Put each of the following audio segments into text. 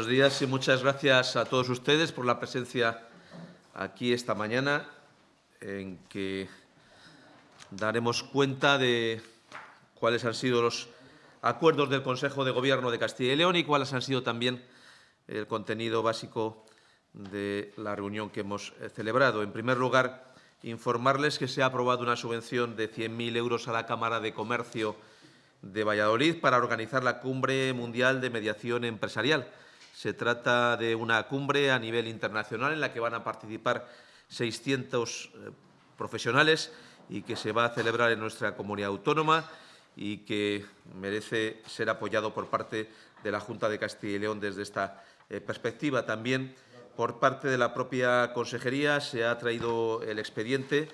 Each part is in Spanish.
Buenos días y muchas gracias a todos ustedes por la presencia aquí esta mañana, en que daremos cuenta de cuáles han sido los acuerdos del Consejo de Gobierno de Castilla y León y cuáles han sido también el contenido básico de la reunión que hemos eh, celebrado. En primer lugar, informarles que se ha aprobado una subvención de 100.000 euros a la Cámara de Comercio de Valladolid para organizar la Cumbre Mundial de Mediación Empresarial. Se trata de una cumbre a nivel internacional en la que van a participar 600 eh, profesionales y que se va a celebrar en nuestra comunidad autónoma y que merece ser apoyado por parte de la Junta de Castilla y León desde esta eh, perspectiva. También por parte de la propia Consejería se ha traído el expediente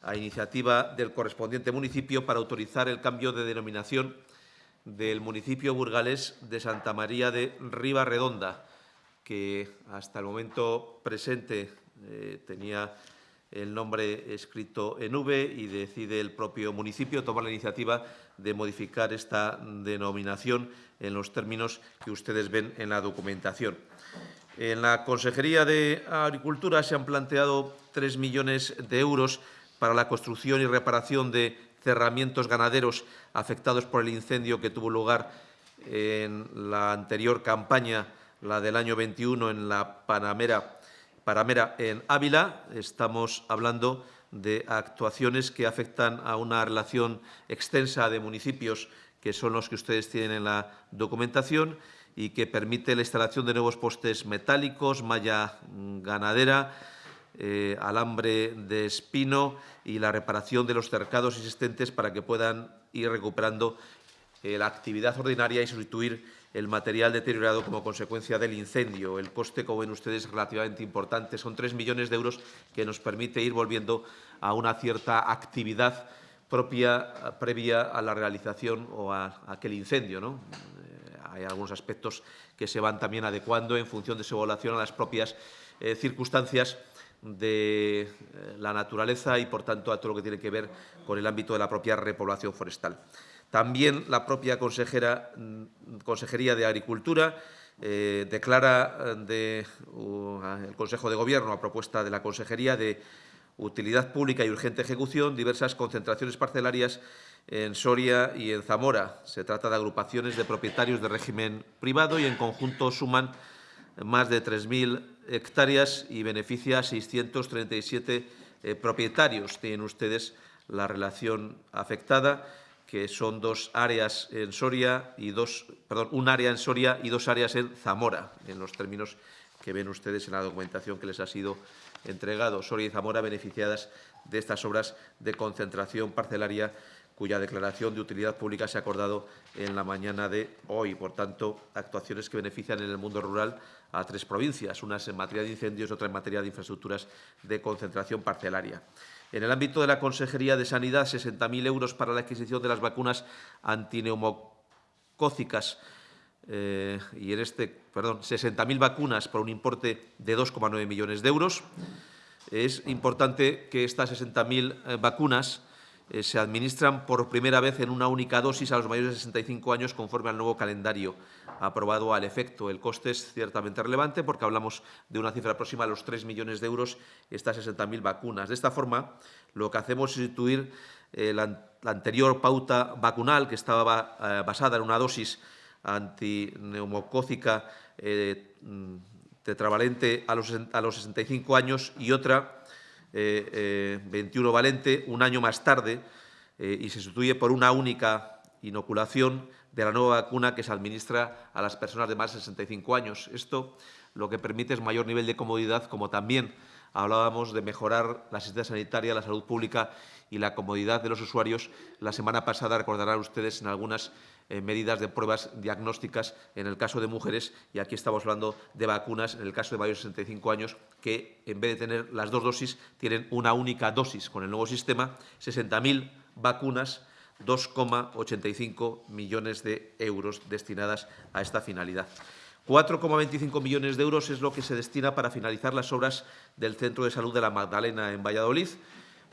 a iniciativa del correspondiente municipio para autorizar el cambio de denominación del municipio burgalés de Santa María de Riva Redonda, que hasta el momento presente eh, tenía el nombre escrito en V y decide el propio municipio tomar la iniciativa de modificar esta denominación en los términos que ustedes ven en la documentación. En la Consejería de Agricultura se han planteado tres millones de euros para la construcción y reparación de cerramientos ganaderos afectados por el incendio que tuvo lugar en la anterior campaña, la del año 21, en la Panamera, Paramera en Ávila. Estamos hablando de actuaciones que afectan a una relación extensa de municipios que son los que ustedes tienen en la documentación y que permite la instalación de nuevos postes metálicos, malla ganadera, eh, alambre de espino y la reparación de los cercados existentes para que puedan ir recuperando eh, la actividad ordinaria y sustituir el material deteriorado como consecuencia del incendio. El coste, como ven ustedes, es relativamente importante. Son tres millones de euros que nos permite ir volviendo a una cierta actividad propia previa a la realización o a, aquel incendio. Eh, hay algunos aspectos que se van también adecuando en función de su evaluación a las propias circunstancias de eh, la naturaleza y, por tanto, a todo lo que tiene que ver con el ámbito de la propia repoblación forestal. También la propia consejera, mm, Consejería de Agricultura eh, declara eh, de, el Consejo de Gobierno, a propuesta de la Consejería, de utilidad pública y urgente ejecución, diversas concentraciones parcelarias en Soria y en Zamora. Se trata de agrupaciones de propietarios de régimen privado y, en conjunto, suman más de 3.000 hectáreas y beneficia a 637 eh, propietarios. Tienen ustedes la relación afectada, que son dos áreas en Soria y dos, perdón, un área en Soria y dos áreas en Zamora, en los términos que ven ustedes en la documentación que les ha sido entregado. Soria y Zamora beneficiadas de estas obras de concentración parcelaria cuya declaración de utilidad pública se ha acordado en la mañana de hoy. Por tanto, actuaciones que benefician en el mundo rural a tres provincias, unas en materia de incendios otra en materia de infraestructuras de concentración parcelaria. En el ámbito de la Consejería de Sanidad, 60.000 euros para la adquisición de las vacunas antineumocócicas eh, y en este, perdón, 60.000 vacunas por un importe de 2,9 millones de euros. Es importante que estas 60.000 eh, vacunas eh, se administran por primera vez en una única dosis a los mayores de 65 años conforme al nuevo calendario aprobado al efecto. El coste es ciertamente relevante porque hablamos de una cifra próxima a los 3 millones de euros estas 60.000 vacunas. De esta forma, lo que hacemos es sustituir eh, la, anterior pauta vacunal que estaba eh, basada en una dosis antineumocócica mm, tetravalente a los, a los 65 años y otra 21 eh, valente un año más tarde eh, y se sustituye por una única inoculación de la nueva vacuna que se administra a las personas de más de 65 años. Esto lo que permite es mayor nivel de comodidad, como también hablábamos de mejorar la asistencia sanitaria, la salud pública y la comodidad de los usuarios. La semana pasada, recordarán ustedes, en algunas eh, medidas de pruebas diagnósticas en el caso de mujeres y aquí estamos hablando de vacunas en el caso de mayores de 65 años que en vez de tener las dos dosis tienen una única dosis con el nuevo sistema, 60.000 vacunas 2,85 millones de euros destinadas a esta finalidad. 4,25 millones de euros es lo que se destina para finalizar las obras del Centro de Salud de la Magdalena en Valladolid.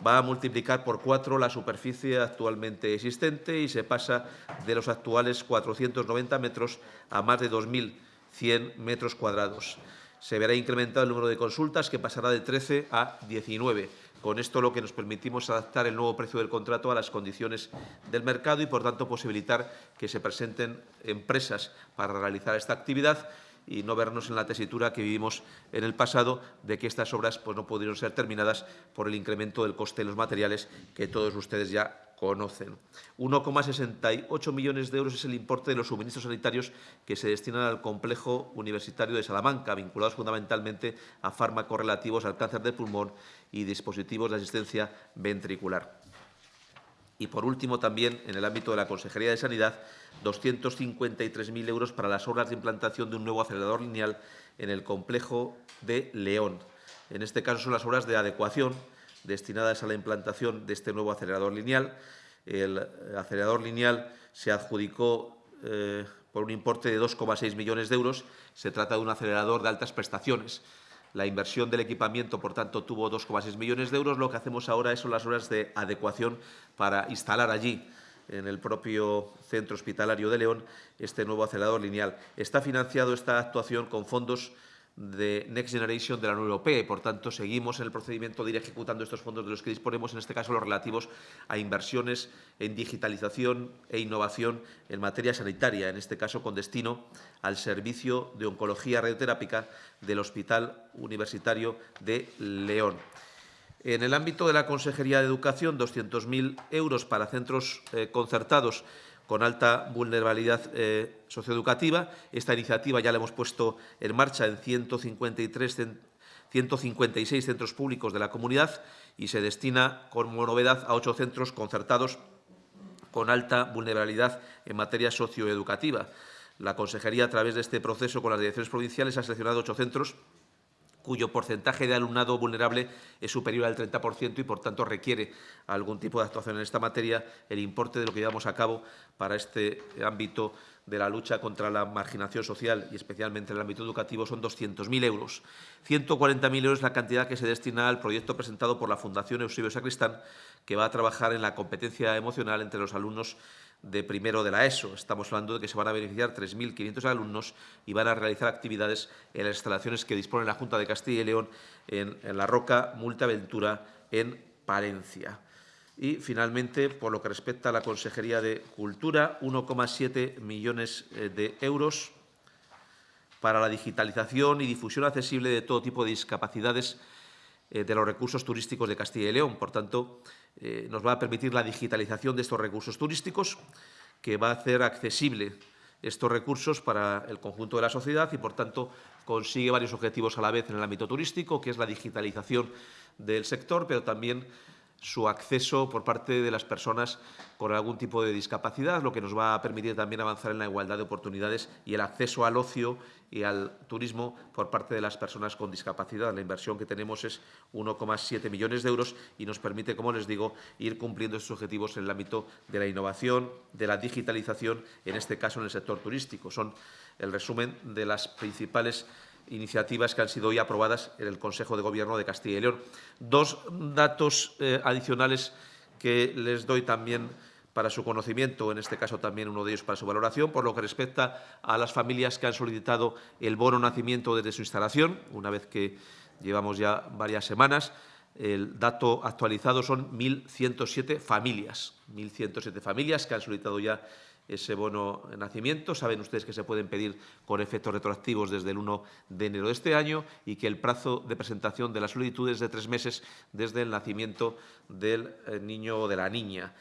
Va a multiplicar por cuatro la superficie actualmente existente y se pasa de los actuales 490 metros a más de 2.000 100 metros cuadrados. Se verá incrementado el número de consultas, que pasará de 13 a 19. Con esto lo que nos permitimos adaptar el nuevo precio del contrato a las condiciones del mercado y, por tanto, posibilitar que se presenten empresas para realizar esta actividad y no vernos en la tesitura que vivimos en el pasado de que estas obras pues, no pudieron ser terminadas por el incremento del coste de los materiales que todos ustedes ya conocen. 1,68 millones de euros es el importe de los suministros sanitarios que se destinan al complejo universitario de Salamanca, vinculados fundamentalmente a fármacos relativos al cáncer de pulmón y dispositivos de asistencia ventricular. Y, por último, también en el ámbito de la Consejería de Sanidad, 253.000 euros para las obras de implantación de un nuevo acelerador lineal en el complejo de León. En este caso son las obras de adecuación destinadas a la implantación de este nuevo acelerador lineal. El acelerador lineal se adjudicó eh, por un importe de 2,6 millones de euros. Se trata de un acelerador de altas prestaciones la inversión del equipamiento, por tanto, tuvo 2,6 millones de euros. Lo que hacemos ahora son las obras de adecuación para instalar allí, en el propio centro hospitalario de León, este nuevo acelerador lineal. Está financiado esta actuación con fondos de Next Generation de la Unión Europea y, por tanto, seguimos en el procedimiento de ir ejecutando estos fondos de los que disponemos, en este caso los relativos a inversiones en digitalización e innovación en materia sanitaria, en este caso con destino al servicio de oncología radioterápica del Hospital Universitario de León. En el ámbito de la Consejería de Educación, 200.000 euros para centros eh, concertados con alta vulnerabilidad eh, socioeducativa. Esta iniciativa ya la hemos puesto en marcha en 153 156 centros públicos de la comunidad y se destina como novedad a ocho centros concertados con alta vulnerabilidad en materia socioeducativa. La Consejería, a través de este proceso con las direcciones provinciales, ha seleccionado ocho centros cuyo porcentaje de alumnado vulnerable es superior al 30% y, por tanto, requiere algún tipo de actuación en esta materia. El importe de lo que llevamos a cabo para este ámbito de la lucha contra la marginación social y especialmente en el ámbito educativo son 200.000 euros. 140.000 euros es la cantidad que se destina al proyecto presentado por la Fundación Eusebio Sacristán, que va a trabajar en la competencia emocional entre los alumnos de primero de la ESO. Estamos hablando de que se van a beneficiar 3.500 alumnos y van a realizar actividades en las instalaciones que dispone la Junta de Castilla y León en, La Roca, Multiaventura, en Palencia. Y, finalmente, por lo que respecta a la Consejería de Cultura, 1,7 millones eh, de euros para la digitalización y difusión accesible de todo tipo de discapacidades eh, de los recursos turísticos de Castilla y León. Por tanto, eh, nos va a permitir la digitalización de estos recursos turísticos, que va a hacer accesible estos recursos para el conjunto de la sociedad y, por tanto, consigue varios objetivos a la vez en el ámbito turístico, que es la digitalización del sector, pero también su acceso por parte de las personas con algún tipo de discapacidad, lo que nos va a permitir también avanzar en la igualdad de oportunidades y el acceso al ocio y al turismo por parte de las personas con discapacidad. La inversión que tenemos es 1,7 millones de euros y nos permite, como les digo, ir cumpliendo estos objetivos en el ámbito de la innovación, de la digitalización, en este caso en el sector turístico. Son el resumen de las principales iniciativas que han sido hoy aprobadas en el Consejo de Gobierno de Castilla y León. Dos datos eh, adicionales que les doy también para su conocimiento, en este caso también uno de ellos para su valoración, por lo que respecta a las familias que han solicitado el bono nacimiento desde su instalación, una vez que llevamos ya varias semanas. El dato actualizado son 1.107 familias, 1.107 familias que han solicitado ya ese bono nacimiento. Saben ustedes que se pueden pedir con efectos retroactivos desde el 1 de enero de este año y que el plazo de presentación de la solicitud es de tres meses desde el nacimiento del eh, niño o de la niña.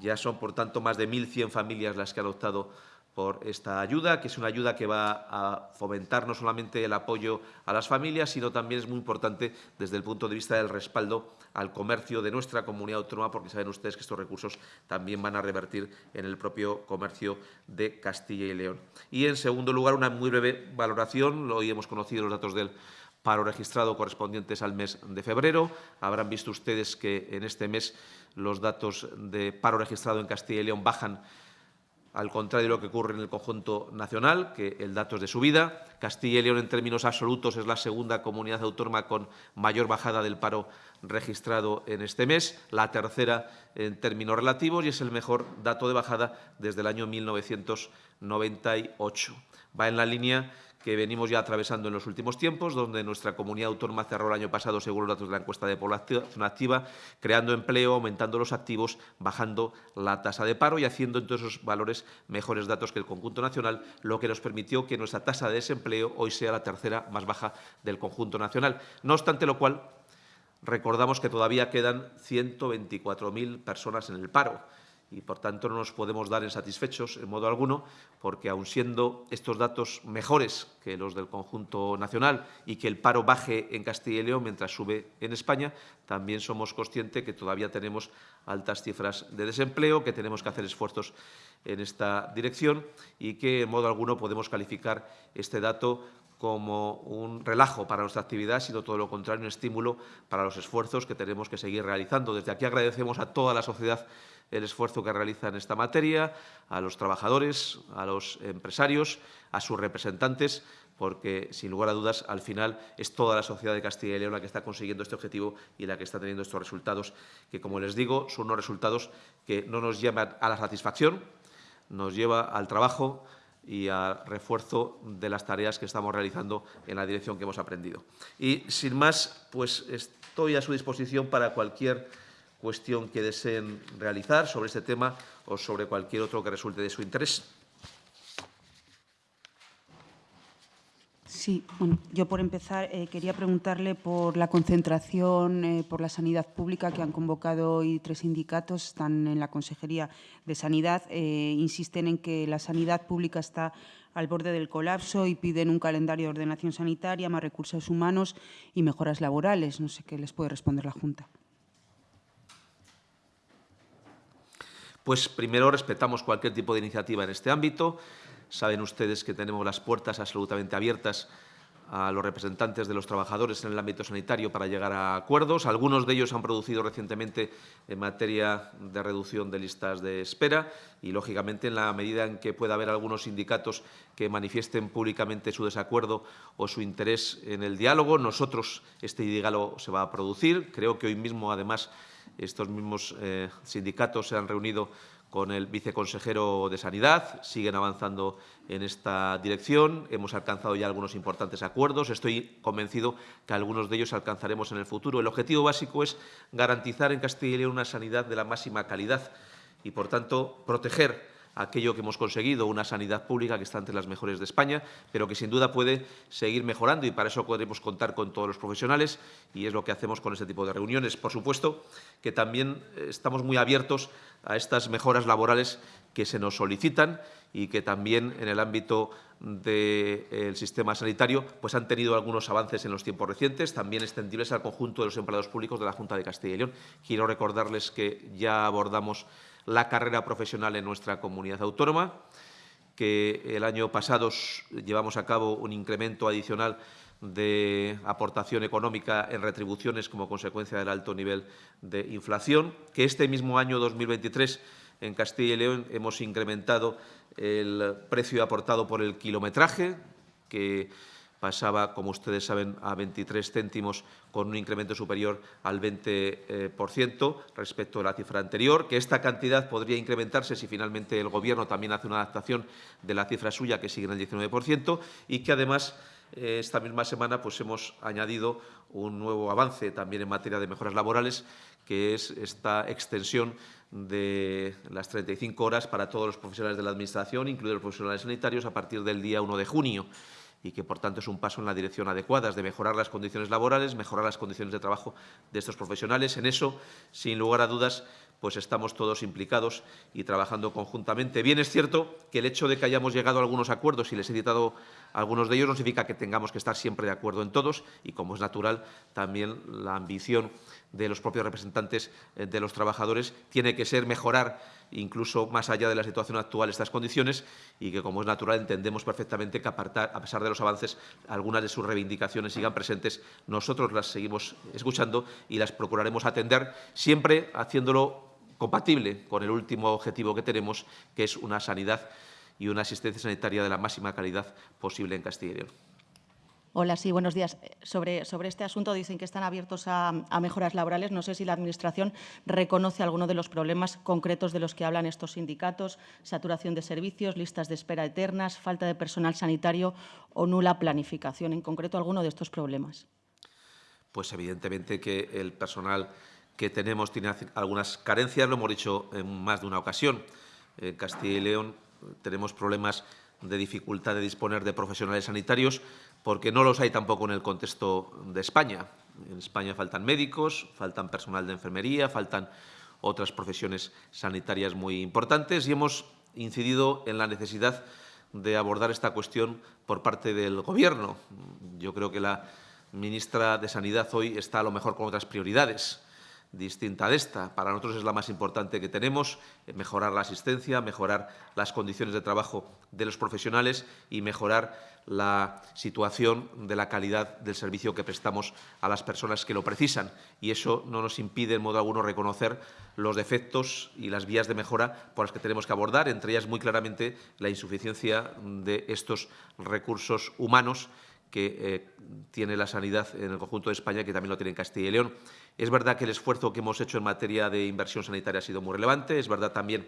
Ya son, por tanto, más de 1.100 familias las que han optado por esta ayuda, que es una ayuda que va a fomentar no solamente el apoyo a las familias, sino también es muy importante desde el punto de vista del respaldo al comercio de nuestra comunidad autónoma, porque saben ustedes que estos recursos también van a revertir en el propio comercio de Castilla y León. Y, en segundo lugar, una muy breve valoración. Hoy hemos conocido los datos del paro registrado correspondientes al mes de febrero. Habrán visto ustedes que en este mes los datos de paro registrado en Castilla y León bajan al contrario de lo que ocurre en el conjunto nacional, que el dato es de subida. Castilla y León, en términos absolutos, es la segunda comunidad autónoma con mayor bajada del paro registrado en este mes, la tercera en términos relativos y es el mejor dato de bajada desde el año 1998. Va en la línea que venimos ya atravesando en los últimos tiempos, donde nuestra comunidad autónoma cerró el año pasado, según los datos de la encuesta de población activa, creando empleo, aumentando los activos, bajando la tasa de paro y haciendo en todos esos valores mejores datos que el conjunto nacional, lo que nos permitió que nuestra tasa de desempleo hoy sea la tercera más baja del conjunto nacional. No obstante lo cual, recordamos que todavía quedan 124.000 personas en el paro y, por tanto, no nos podemos dar en satisfechos en modo alguno, porque, aun siendo estos datos mejores que los del conjunto nacional y que el paro baje en Castilla y León mientras sube en España, también somos conscientes que todavía tenemos altas cifras de desempleo, que tenemos que hacer esfuerzos en esta dirección y que, en modo alguno, podemos calificar este dato como un relajo para nuestra actividad, sino todo lo contrario, un estímulo para los esfuerzos que tenemos que seguir realizando. Desde aquí agradecemos a toda la sociedad el esfuerzo que realiza en esta materia, a los trabajadores, a los empresarios, a sus representantes, porque, sin lugar a dudas, al final es toda la sociedad de Castilla y León la que está consiguiendo este objetivo y la que está teniendo estos resultados, que, como les digo, son unos resultados que no nos llevan a la satisfacción, nos lleva al trabajo, y al refuerzo de las tareas que estamos realizando en la dirección que hemos aprendido. Y, sin más, pues estoy a su disposición para cualquier cuestión que deseen realizar sobre este tema o sobre cualquier otro que resulte de su interés. Sí, bueno, yo por empezar eh, quería preguntarle por la concentración eh, por la sanidad pública que han convocado hoy tres sindicatos, están en la Consejería de Sanidad, eh, insisten en que la sanidad pública está al borde del colapso y piden un calendario de ordenación sanitaria, más recursos humanos y mejoras laborales. No sé qué les puede responder la Junta. Pues primero respetamos cualquier tipo de iniciativa en este ámbito. Saben ustedes que tenemos las puertas absolutamente abiertas a los representantes de los trabajadores en el ámbito sanitario para llegar a acuerdos. Algunos de ellos han producido recientemente en materia de reducción de listas de espera y, lógicamente, en la medida en que pueda haber algunos sindicatos que manifiesten públicamente su desacuerdo o su interés en el diálogo, nosotros este diálogo se va a producir. Creo que hoy mismo, además, estos mismos eh, sindicatos se han reunido con el viceconsejero de Sanidad, siguen avanzando en esta dirección, hemos alcanzado ya algunos importantes acuerdos, estoy convencido que algunos de ellos alcanzaremos en el futuro. El objetivo básico es garantizar en Castilla y León una sanidad de la máxima calidad y, por tanto, proteger aquello que hemos conseguido, una sanidad pública que está entre las mejores de España, pero que sin duda puede seguir mejorando y para eso podremos contar con todos los profesionales y es lo que hacemos con este tipo de reuniones. Por supuesto que también eh, estamos muy abiertos a estas mejoras laborales que se nos solicitan y que también en el ámbito del sistema sanitario pues han tenido algunos avances en los tiempos recientes, también extendibles al conjunto de los empleados públicos de la Junta de Castilla y León. Quiero recordarles que ya abordamos la carrera profesional en nuestra comunidad autónoma, que el año pasado llevamos a cabo un incremento adicional de aportación económica en retribuciones como consecuencia del alto nivel de inflación, que este mismo año 2023 en Castilla y León hemos incrementado el precio aportado por el kilometraje, que pasaba, como ustedes saben, a 23 céntimos con un incremento superior al 20% respecto a la cifra anterior, que esta cantidad podría incrementarse si finalmente el Gobierno también hace una adaptación de la cifra suya, que sigue en el 19%, y que además eh, esta misma semana pues, hemos añadido un nuevo avance también en materia de mejoras laborales, que es esta extensión de las 35 horas para todos los profesionales de la Administración, incluidos los profesionales sanitarios, a partir del día 1 de junio y que, por tanto, es un paso en la dirección adecuada, de mejorar las condiciones laborales, mejorar las condiciones de trabajo de estos profesionales. En eso, sin lugar a dudas, pues estamos todos implicados y trabajando conjuntamente. Bien es cierto que el hecho de que hayamos llegado a algunos acuerdos, y les he citado algunos de ellos, no significa que tengamos que estar siempre de acuerdo en todos y, como es natural, también la ambición de los propios representantes eh, de los trabajadores tiene que ser mejorar incluso más allá de la situación actual estas condiciones y que, como es natural, entendemos perfectamente que, a pesar de los avances, algunas de sus reivindicaciones sigan presentes. Nosotros las seguimos escuchando y las procuraremos atender, siempre haciéndolo compatible con el último objetivo que tenemos, que es una sanidad y una asistencia sanitaria de la máxima calidad posible en Castilla y León. Hola, sí, buenos días. Sobre, sobre este asunto dicen que están abiertos a, a, mejoras laborales. No sé si la Administración reconoce alguno de los problemas concretos de los que hablan estos sindicatos, saturación de servicios, listas de espera eternas, falta de personal sanitario o nula planificación. En concreto, alguno de estos problemas. Pues evidentemente que el personal que tenemos tiene algunas carencias, lo hemos dicho en más de una ocasión. En Castilla y León tenemos problemas de dificultad de disponer de profesionales sanitarios, porque no los hay tampoco en el contexto de España. En España faltan médicos, faltan personal de enfermería, faltan otras profesiones sanitarias muy importantes y hemos incidido en la necesidad de abordar esta cuestión por parte del Gobierno. Yo creo que la ministra de Sanidad hoy está a lo mejor con otras prioridades distinta de esta. Para nosotros es la más importante que tenemos, eh, mejorar la asistencia, mejorar las condiciones de trabajo de los profesionales y mejorar la situación de la calidad del servicio que prestamos a las personas que lo precisan. Y eso no nos impide, en modo alguno, reconocer los defectos y las vías de mejora por las que tenemos que abordar, entre ellas muy claramente la insuficiencia de estos recursos humanos que eh, tiene la sanidad en el conjunto de España, que también lo tiene en Castilla y León. Es verdad que el esfuerzo que hemos hecho en materia de inversión sanitaria ha sido muy relevante. Es verdad también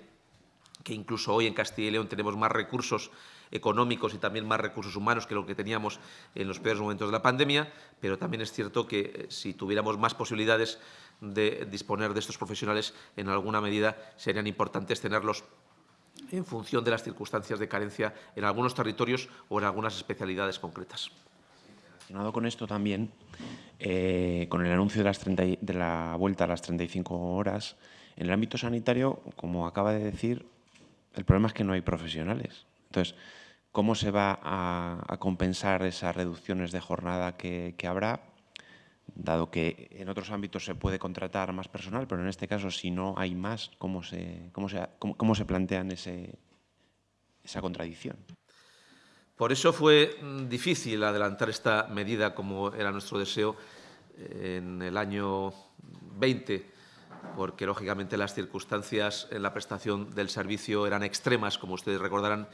que incluso hoy en Castilla y León tenemos más recursos económicos y también más recursos humanos que lo que teníamos en los peores momentos de la pandemia, pero también es cierto que eh, si tuviéramos más posibilidades de disponer de estos profesionales, en alguna medida serían importantes tenerlos en función de las circunstancias de carencia en algunos territorios o en algunas especialidades concretas. Relacionado con esto también, eh, con el anuncio de, las 30, de la vuelta a las 35 horas, en el ámbito sanitario, como acaba de decir, el problema es que no hay profesionales. Entonces, ¿cómo se va a, compensar esas reducciones de jornada que, habrá? Dado que en otros ámbitos se puede contratar más personal, pero en este caso, si no hay más, ¿cómo se, cómo plantean esa contradicción? Por eso fue mm, difícil adelantar esta medida, como era nuestro deseo, en el año 20, porque lógicamente las circunstancias en la prestación del servicio eran extremas, como ustedes recordarán,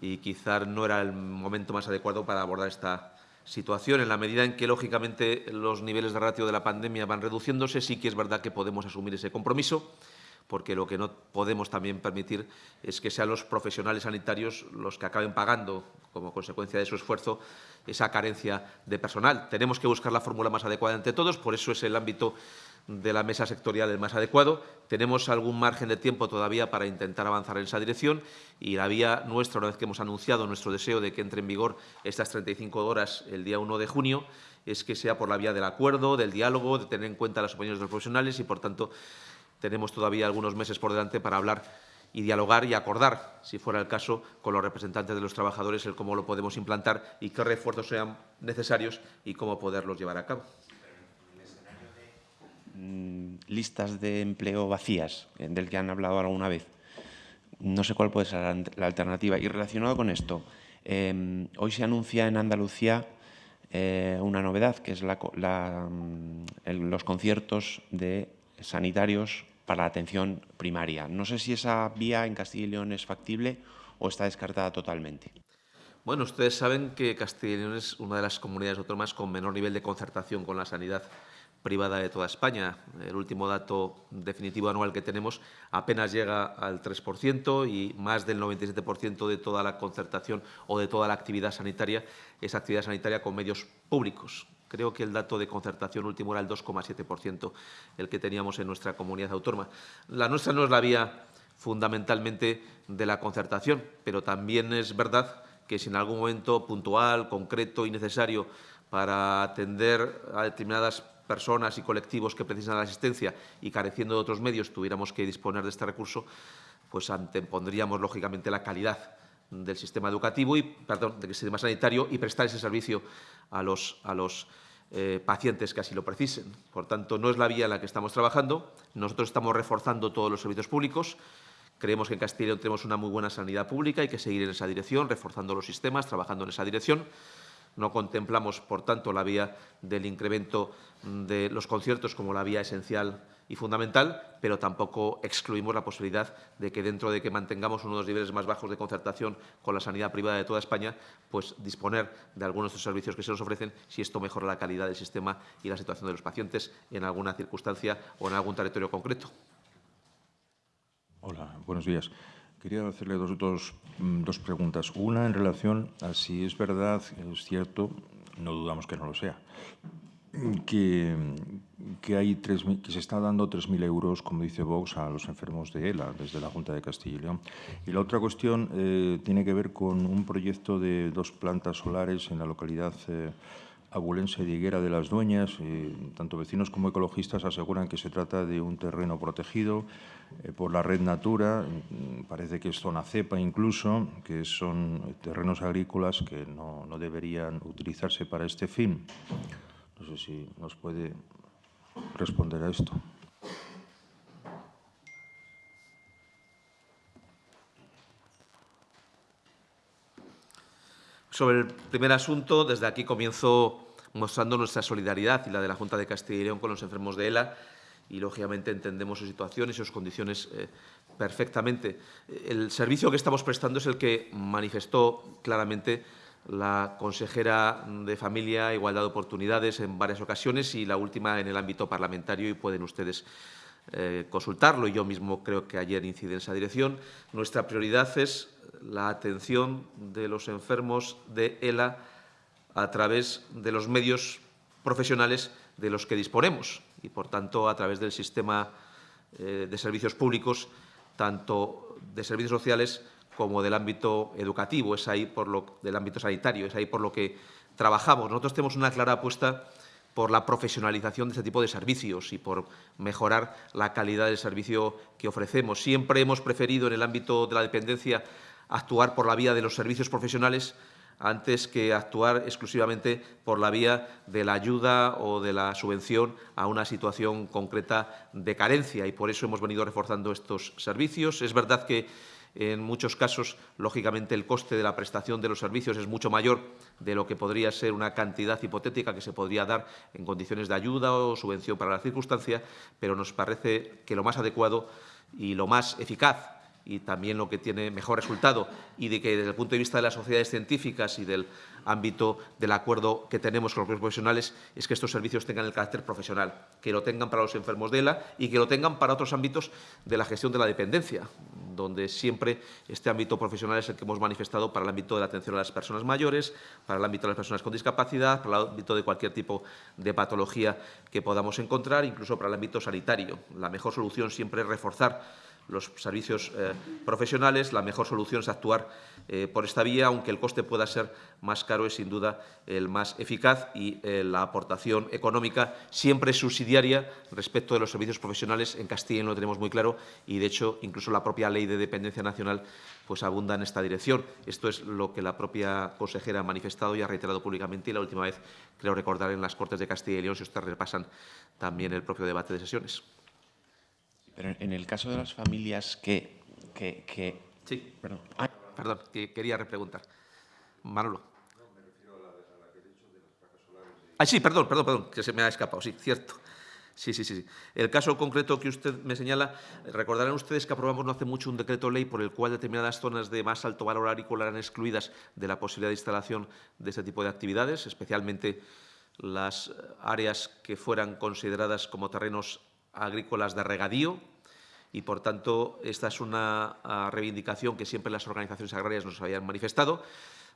y quizás no era el momento más adecuado para abordar esta situación. En la medida en que, lógicamente, los niveles de ratio de la pandemia van reduciéndose, sí que es verdad que podemos asumir ese compromiso porque lo que no podemos también permitir es que sean los profesionales sanitarios los que acaben pagando, como consecuencia de su esfuerzo, esa carencia de personal. Tenemos que buscar la fórmula más adecuada entre todos, por eso es el ámbito de la mesa sectorial el más adecuado. Tenemos algún margen de tiempo todavía para intentar avanzar en esa dirección y la vía nuestra, una vez que hemos anunciado nuestro deseo de que entre en vigor estas 35 horas el día 1 de junio, es que sea por la vía del acuerdo, del diálogo, de tener en cuenta las opiniones de los profesionales y, por tanto, tenemos todavía algunos meses por delante para hablar y dialogar y acordar, si fuera el caso, con los representantes de los trabajadores el cómo lo podemos implantar y qué refuerzos sean necesarios y cómo poderlos llevar a cabo. Mm, listas de empleo vacías, eh, del que han hablado alguna vez. No sé cuál puede ser la alternativa. Y relacionado con esto, eh, hoy se anuncia en Andalucía eh, una novedad, que es mm, los conciertos de sanitarios para la atención primaria. No sé si esa vía en Castilla y León es factible o está descartada totalmente. Bueno, ustedes saben que Castilla y León es una de las comunidades autónomas con menor nivel de concertación con la sanidad privada de toda España. El último dato definitivo anual que tenemos apenas llega al 3% y más del 97% de toda la concertación o de toda la actividad sanitaria es actividad sanitaria con medios públicos. Creo que el dato de concertación último era el 2,7%, el que teníamos en nuestra comunidad autónoma. La nuestra no es la vía fundamentalmente de la concertación, pero también es verdad que si en algún momento puntual, concreto y necesario para atender a determinadas personas y colectivos que precisan la asistencia y careciendo de otros medios tuviéramos que disponer de este recurso, pues antepondríamos lógicamente la calidad del sistema educativo y perdón, del sistema sanitario y prestar ese servicio a los, a los eh, pacientes que así lo precisen. Por tanto, no es la vía en la que estamos trabajando. Nosotros estamos reforzando todos los servicios públicos. Creemos que en Castilla tenemos una muy buena sanidad pública, hay que seguir en esa dirección, reforzando los sistemas, trabajando en esa dirección. No contemplamos, por tanto, la vía del incremento de los conciertos como la vía esencial y fundamental, pero tampoco excluimos la posibilidad de que dentro de que mantengamos uno de los niveles más bajos de concertación con la sanidad privada de toda España, pues disponer de algunos de los servicios que se nos ofrecen si esto mejora la calidad del sistema y la situación de los pacientes en alguna circunstancia o en algún territorio concreto. Hola, buenos días. Quería hacerle dos, dos, mm, dos preguntas. Una en relación a si es verdad, es cierto, no dudamos que no lo sea, que, que, hay tres, que se está dando 3.000 euros, como dice Vox, a los enfermos de ELA desde la Junta de Castilla y León. Y la otra cuestión eh, tiene que ver con un proyecto de dos plantas solares en la localidad eh, abulense de Higuera de las Dueñas. Eh, tanto vecinos como ecologistas aseguran que se trata de un terreno protegido eh, por la red Natura, mm, parece que es zona cepa incluso, que son terrenos agrícolas que no, no deberían utilizarse para este fin. No sé si nos puede responder a esto. Sobre el primer asunto, desde aquí comienzo mostrando nuestra solidaridad y la de la Junta de Castilla y León con los enfermos de ELA y, lógicamente, entendemos su situación y sus condiciones eh, perfectamente. El servicio que estamos prestando es el que manifestó claramente la consejera de Familia Igualdad de Oportunidades en varias ocasiones y la última en el ámbito parlamentario y pueden ustedes eh, consultarlo. Yo mismo creo que ayer incide en esa dirección. Nuestra prioridad es la atención de los enfermos de ELA a través de los medios profesionales de los que disponemos y, por tanto, a través del sistema eh, de servicios públicos, tanto de servicios sociales como del ámbito educativo, es ahí por lo del ámbito sanitario, es ahí por lo que trabajamos. Nosotros tenemos una clara apuesta por la profesionalización de este tipo de servicios y por mejorar la calidad del servicio que ofrecemos. Siempre hemos preferido en el ámbito de la dependencia actuar por la vía de los servicios profesionales antes que actuar exclusivamente por la vía de la ayuda o de la subvención a una situación concreta de carencia y por eso hemos venido reforzando estos servicios. Es verdad que en muchos casos, lógicamente, el coste de la prestación de los servicios es mucho mayor de lo que podría ser una cantidad hipotética que se podría dar en condiciones de ayuda o subvención para la circunstancia, pero nos parece que lo más adecuado y lo más eficaz y también lo que tiene mejor resultado y de que desde el punto de vista de las sociedades científicas y del ámbito del acuerdo que tenemos con los profesionales es que estos servicios tengan el carácter profesional, que lo tengan para los enfermos de ELA y que lo tengan para otros ámbitos de la gestión de la dependencia, donde siempre este ámbito profesional es el que hemos manifestado para el ámbito de la atención a las personas mayores, para el ámbito de las personas con discapacidad, para el ámbito de cualquier tipo de patología que podamos encontrar, incluso para el ámbito sanitario. La mejor solución siempre es reforzar los servicios eh, profesionales, la mejor solución es actuar eh, por esta vía, aunque el coste pueda ser más caro, es sin duda el más eficaz y eh, la aportación económica siempre subsidiaria respecto de los servicios profesionales. En Castilla lo tenemos muy claro y, de hecho, incluso la propia Ley de Dependencia Nacional pues, abunda en esta dirección. Esto es lo que la propia consejera ha manifestado y ha reiterado públicamente y la última vez, creo recordar, en las Cortes de Castilla y León, si ustedes repasan también el propio debate de sesiones. Pero en el caso de las familias que... que, que... Sí, perdón. Ah, perdón, que quería repreguntar. Manolo. No, me refiero a la, a la que he dicho de las placas solares. Ah, sí, perdón, perdón, perdón, que se me ha escapado, sí, cierto. Sí, sí, sí. El caso concreto que usted me señala, recordarán ustedes que aprobamos no hace mucho un decreto ley por el cual determinadas zonas de más alto valor agrícola eran excluidas de la posibilidad de instalación de este tipo de actividades, especialmente las áreas que fueran consideradas como terrenos agrícolas de regadío y, por tanto, esta es una ah, reivindicación que siempre las organizaciones agrarias nos habían manifestado.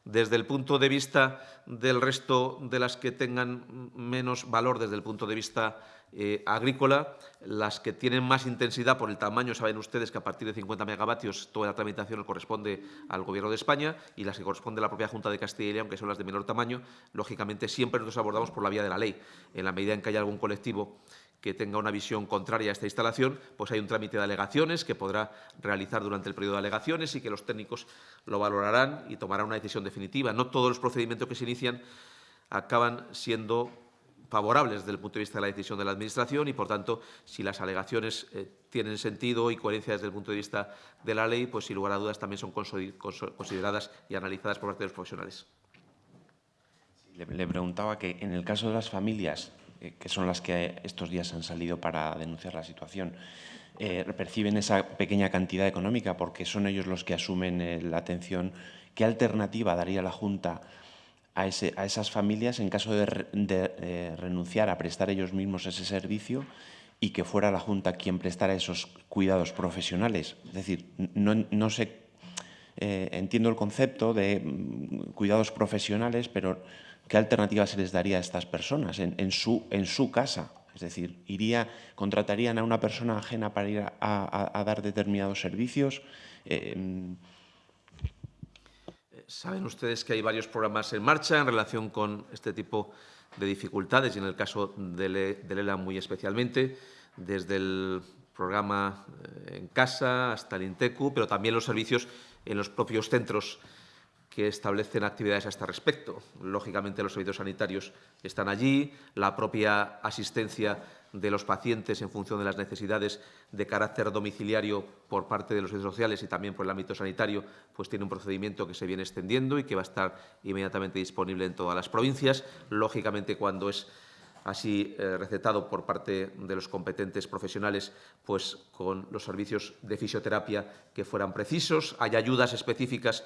Desde el punto de vista del resto de las que tengan menos valor desde el punto de vista eh, agrícola, las que tienen más intensidad por el tamaño, saben ustedes que a partir de 50 megavatios toda la tramitación corresponde al Gobierno de España y las que corresponde a la propia Junta de Castilla y León, que son las de menor tamaño, lógicamente siempre nos abordamos por la vía de la ley. En la medida en que haya algún colectivo que tenga una visión contraria a esta instalación, pues hay un trámite de alegaciones que podrá realizar durante el periodo de alegaciones y que los técnicos lo valorarán y tomarán una decisión definitiva. No todos los procedimientos que se inician acaban siendo favorables desde el punto de vista de la decisión de la Administración y, por tanto, si las alegaciones eh, tienen sentido y coherencia desde el punto de vista de la ley, pues sin lugar a dudas también son consideradas y analizadas por parte de los profesionales. Le, preguntaba que en el caso de las familias, que son las que estos días han salido para denunciar la situación, eh, perciben esa pequeña cantidad económica porque son ellos los que asumen eh, la atención. ¿Qué alternativa daría la Junta a, esas familias en caso de, re, de eh, renunciar a prestar ellos mismos ese servicio y que fuera la Junta quien prestara esos cuidados profesionales? Es decir, no, no sé, eh, entiendo el concepto de mm, cuidados profesionales, pero ¿qué alternativa se les daría a estas personas en, su, casa? Es decir, iría, contratarían a una persona ajena para ir a, dar determinados servicios. Eh, Saben ustedes que hay varios programas en marcha en relación con este tipo de dificultades y en el caso del ELA muy especialmente, desde el programa eh, en casa hasta el INTECU, pero también los servicios en los propios centros que establecen actividades a este respecto. Lógicamente, los servicios sanitarios están allí, la propia asistencia de los pacientes en función de las necesidades de carácter domiciliario por parte de los servicios sociales y también por el ámbito sanitario, pues tiene un procedimiento que se viene extendiendo y que va a estar inmediatamente disponible en todas las provincias. Lógicamente, cuando es así eh, recetado por parte de los competentes profesionales, pues con los servicios de fisioterapia que fueran precisos. Hay ayudas específicas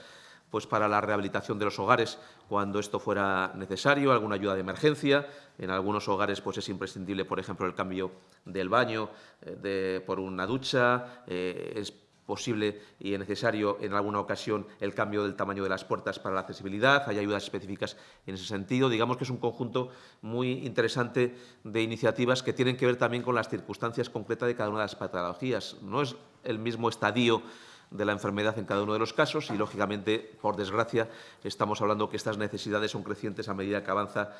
pues para la rehabilitación de los hogares cuando esto fuera necesario, alguna ayuda de emergencia. En algunos hogares pues es imprescindible, por ejemplo, el cambio del baño eh, de, por una ducha. Eh, es posible y es necesario en alguna ocasión el cambio del tamaño de las puertas para la accesibilidad. Hay ayudas específicas en ese sentido. Digamos que es un conjunto muy interesante de iniciativas que tienen que ver también con las circunstancias concretas de cada una de las patologías. No es el mismo estadio de la enfermedad en cada uno de los casos y, lógicamente, por desgracia, estamos hablando que estas necesidades son crecientes a medida que avanza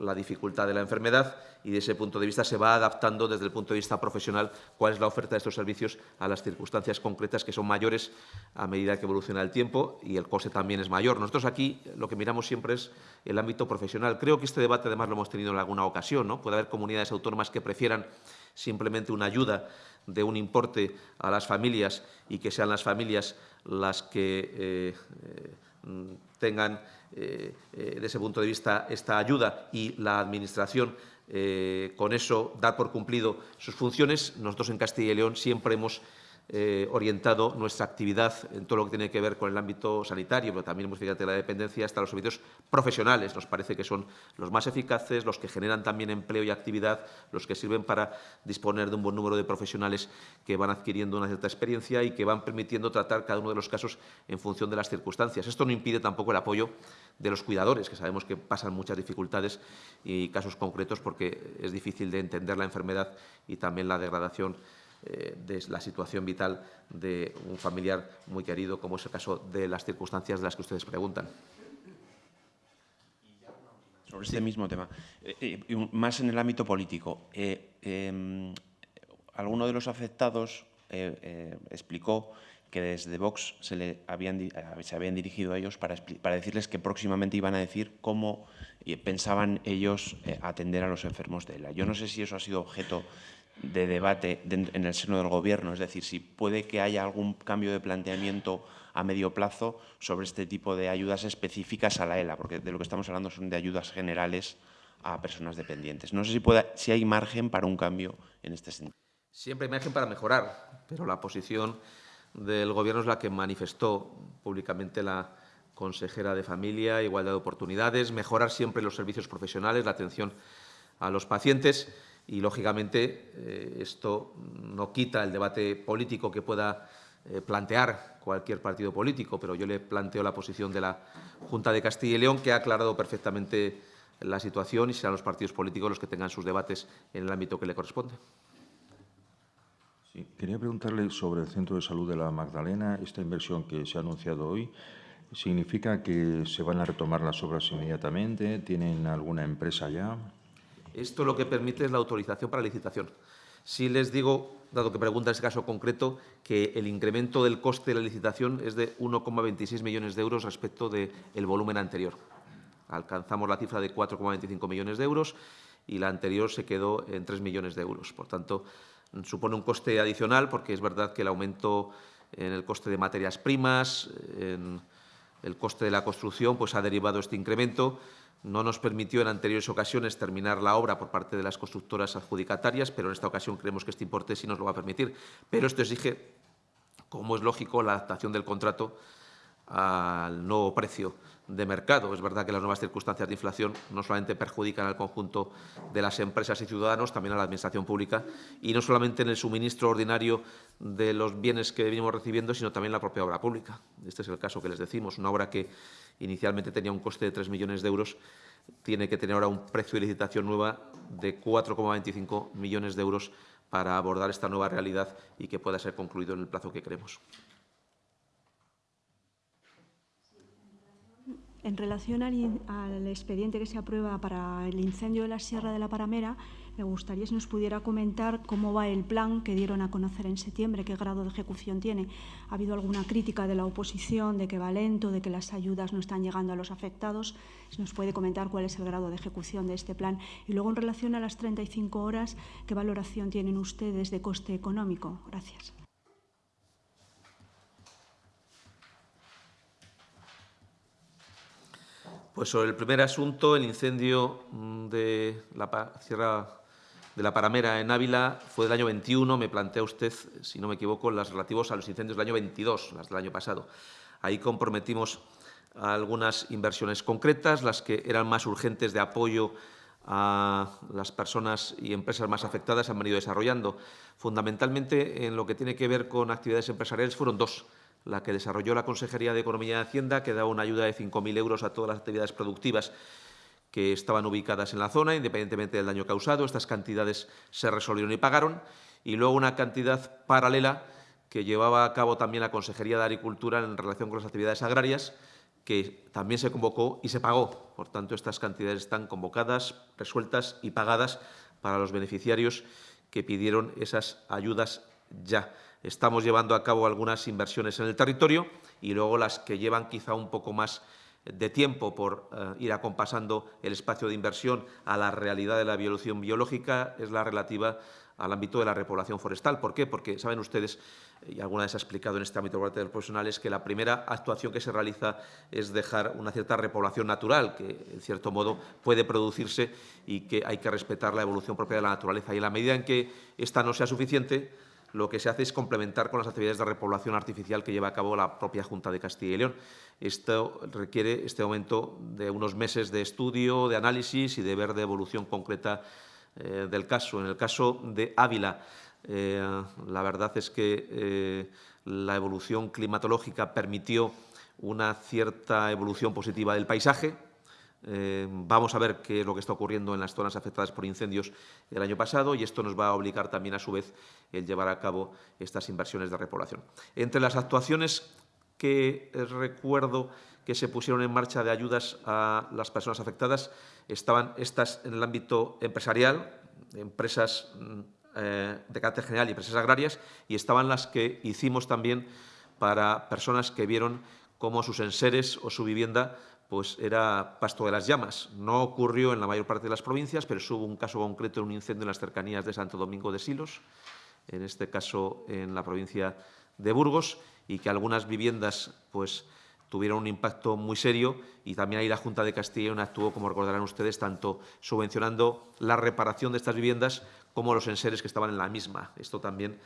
la dificultad de la enfermedad y, de ese punto de vista, se va adaptando desde el punto de vista profesional cuál es la oferta de estos servicios a las circunstancias concretas que son mayores a medida que evoluciona el tiempo y el coste también es mayor. Nosotros aquí lo que miramos siempre es el ámbito profesional. Creo que este debate, además, lo hemos tenido en alguna ocasión. ¿no? Puede haber comunidades autónomas que prefieran simplemente una ayuda de un importe a las familias y que sean las familias las que eh, eh, tengan eh, eh, desde ese punto de vista esta ayuda y la Administración eh, con eso dar por cumplido sus funciones. Nosotros en Castilla y León siempre hemos eh, orientado nuestra actividad en todo lo que tiene que ver con el ámbito sanitario, pero también hemos fíjate la dependencia hasta los servicios profesionales. Nos parece que son los más eficaces, los que generan también empleo y actividad, los que sirven para disponer de un buen número de profesionales que van adquiriendo una cierta experiencia y que van permitiendo tratar cada uno de los casos en función de las circunstancias. Esto no impide tampoco el apoyo de los cuidadores, que sabemos que pasan muchas dificultades y casos concretos porque es difícil de entender la enfermedad y también la degradación eh, de la situación vital de un familiar muy querido, como es el caso de las circunstancias de las que ustedes preguntan. Sobre este mismo tema, eh, eh, más en el ámbito político, eh, alguno de los afectados explicó que desde Vox se, le habían dirigido a ellos para, para, decirles que próximamente iban a decir cómo pensaban ellos atender a los enfermos de ELA. Yo no sé si eso ha sido objeto de debate en el seno del Gobierno, es decir, si puede que haya algún cambio de planteamiento a medio plazo sobre este tipo de ayudas específicas a la ELA, porque de lo que estamos hablando son de ayudas generales a personas dependientes. No sé si, si hay margen para un cambio en este sentido. Siempre hay margen para mejorar, pero la posición del Gobierno es la que manifestó públicamente la consejera de Familia, Igualdad de Oportunidades, mejorar siempre los servicios profesionales, la atención a los pacientes y, lógicamente, eh, esto no quita el debate político que pueda eh, plantear cualquier partido político, pero yo le planteo la posición de la Junta de Castilla y León, que ha aclarado perfectamente la situación y serán los partidos políticos los que tengan sus debates en el ámbito que le corresponde. Quería preguntarle sobre el Centro de Salud de la Magdalena. Esta inversión que se ha anunciado hoy, ¿significa que se van a retomar las obras inmediatamente? ¿Tienen alguna empresa ya? Esto lo que permite es la autorización para licitación. Si les digo, dado que pregunta ese caso concreto, que el incremento del coste de la licitación es de 1,26 millones de euros respecto del volumen anterior. Alcanzamos la cifra de 4,25 millones de euros y la anterior se quedó en 3 millones de euros. Por tanto, supone un coste adicional porque es verdad que el aumento en el coste de materias primas, en el coste de la construcción pues, ha derivado este incremento. No nos permitió en anteriores ocasiones terminar la obra por parte de las constructoras adjudicatarias, pero en esta ocasión creemos que este importe sí nos lo va a permitir. Pero esto exige, como es lógico, la adaptación del contrato al nuevo precio de mercado. Es verdad que las nuevas circunstancias de inflación no solamente perjudican al conjunto de las empresas y ciudadanos, también a la Administración pública, y no solamente en el suministro ordinario de los bienes que venimos recibiendo, sino también en la propia obra pública. Este es el caso que les decimos. Una obra que inicialmente tenía un coste de 3 millones de euros tiene que tener ahora un precio de licitación nueva de 4,25 millones de euros para abordar esta nueva realidad y que pueda ser concluido en el plazo que queremos. En relación al, expediente que se aprueba para el incendio de la Sierra de la Paramera, me gustaría si nos pudiera comentar cómo va el plan que dieron a conocer en septiembre, qué grado de ejecución tiene. ¿Ha habido alguna crítica de la oposición de que va lento, de que las ayudas no están llegando a los afectados? Si nos puede comentar cuál es el grado de ejecución de este plan. Y luego, en relación a las 35 horas, ¿qué valoración tienen ustedes de coste económico? Gracias. Pues sobre el primer asunto, el incendio mm, de la Sierra de la Paramera en Ávila fue del año 21. Me plantea usted, si no me equivoco, las relativos a los incendios del año 22, las del año pasado. Ahí comprometimos algunas inversiones concretas, las que eran más urgentes de apoyo a las personas y empresas más afectadas han venido desarrollando. Fundamentalmente, en lo que tiene que ver con actividades empresariales, fueron dos la que desarrolló la Consejería de Economía y Hacienda, que daba una ayuda de 5.000 euros a todas las actividades productivas que estaban ubicadas en la zona, independientemente del daño causado. Estas cantidades se resolvieron y pagaron. Y luego una cantidad paralela que llevaba a cabo también la Consejería de Agricultura en relación con las actividades agrarias, que también se convocó y se pagó. Por tanto, estas cantidades están convocadas, resueltas y pagadas para los beneficiarios que pidieron esas ayudas ya. Estamos llevando a cabo algunas inversiones en el territorio y luego las que llevan quizá un poco más de tiempo por eh, ir acompasando el espacio de inversión a la realidad de la evolución biológica es la relativa al ámbito de la repoblación forestal. ¿Por qué? Porque saben ustedes, y alguna vez ha explicado en este ámbito de los profesionales, que la primera actuación que se realiza es dejar una cierta repoblación natural, que en cierto modo puede producirse y que hay que respetar la evolución propia de la naturaleza. Y en la medida en que esta no sea suficiente, lo que se hace es complementar con las actividades de repoblación artificial que lleva a cabo la propia Junta de Castilla y León. Esto requiere este aumento de unos meses de estudio, de análisis y de ver de evolución concreta eh, del caso. En el caso de Ávila, eh, la verdad es que eh, la evolución climatológica permitió una cierta evolución positiva del paisaje, eh, vamos a ver qué es lo que está ocurriendo en las zonas afectadas por incendios el año pasado y esto nos va a obligar también, a su vez, el llevar a cabo estas inversiones de repoblación. Entre las actuaciones que recuerdo que se pusieron en marcha de ayudas a las personas afectadas estaban estas en el ámbito empresarial, empresas mm, eh, de carácter general y empresas agrarias, y estaban las que hicimos también para personas que vieron cómo sus enseres o su vivienda pues era pasto de las llamas. No ocurrió en la mayor parte de las provincias, pero hubo un caso concreto en un incendio en las cercanías de Santo Domingo de Silos, en este caso en la provincia de Burgos, y que algunas viviendas pues, tuvieron un impacto muy serio y también ahí la Junta de Castilla actuó, como recordarán ustedes, tanto subvencionando la reparación de estas viviendas como los enseres que estaban en la misma. Esto también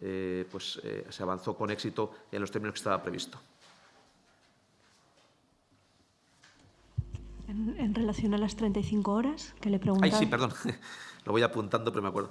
eh, pues, eh, se avanzó con éxito en los términos que estaba previsto. En, relación a las 35 horas que le preguntaba. Ay, sí, perdón. Lo voy apuntando, pero me acuerdo.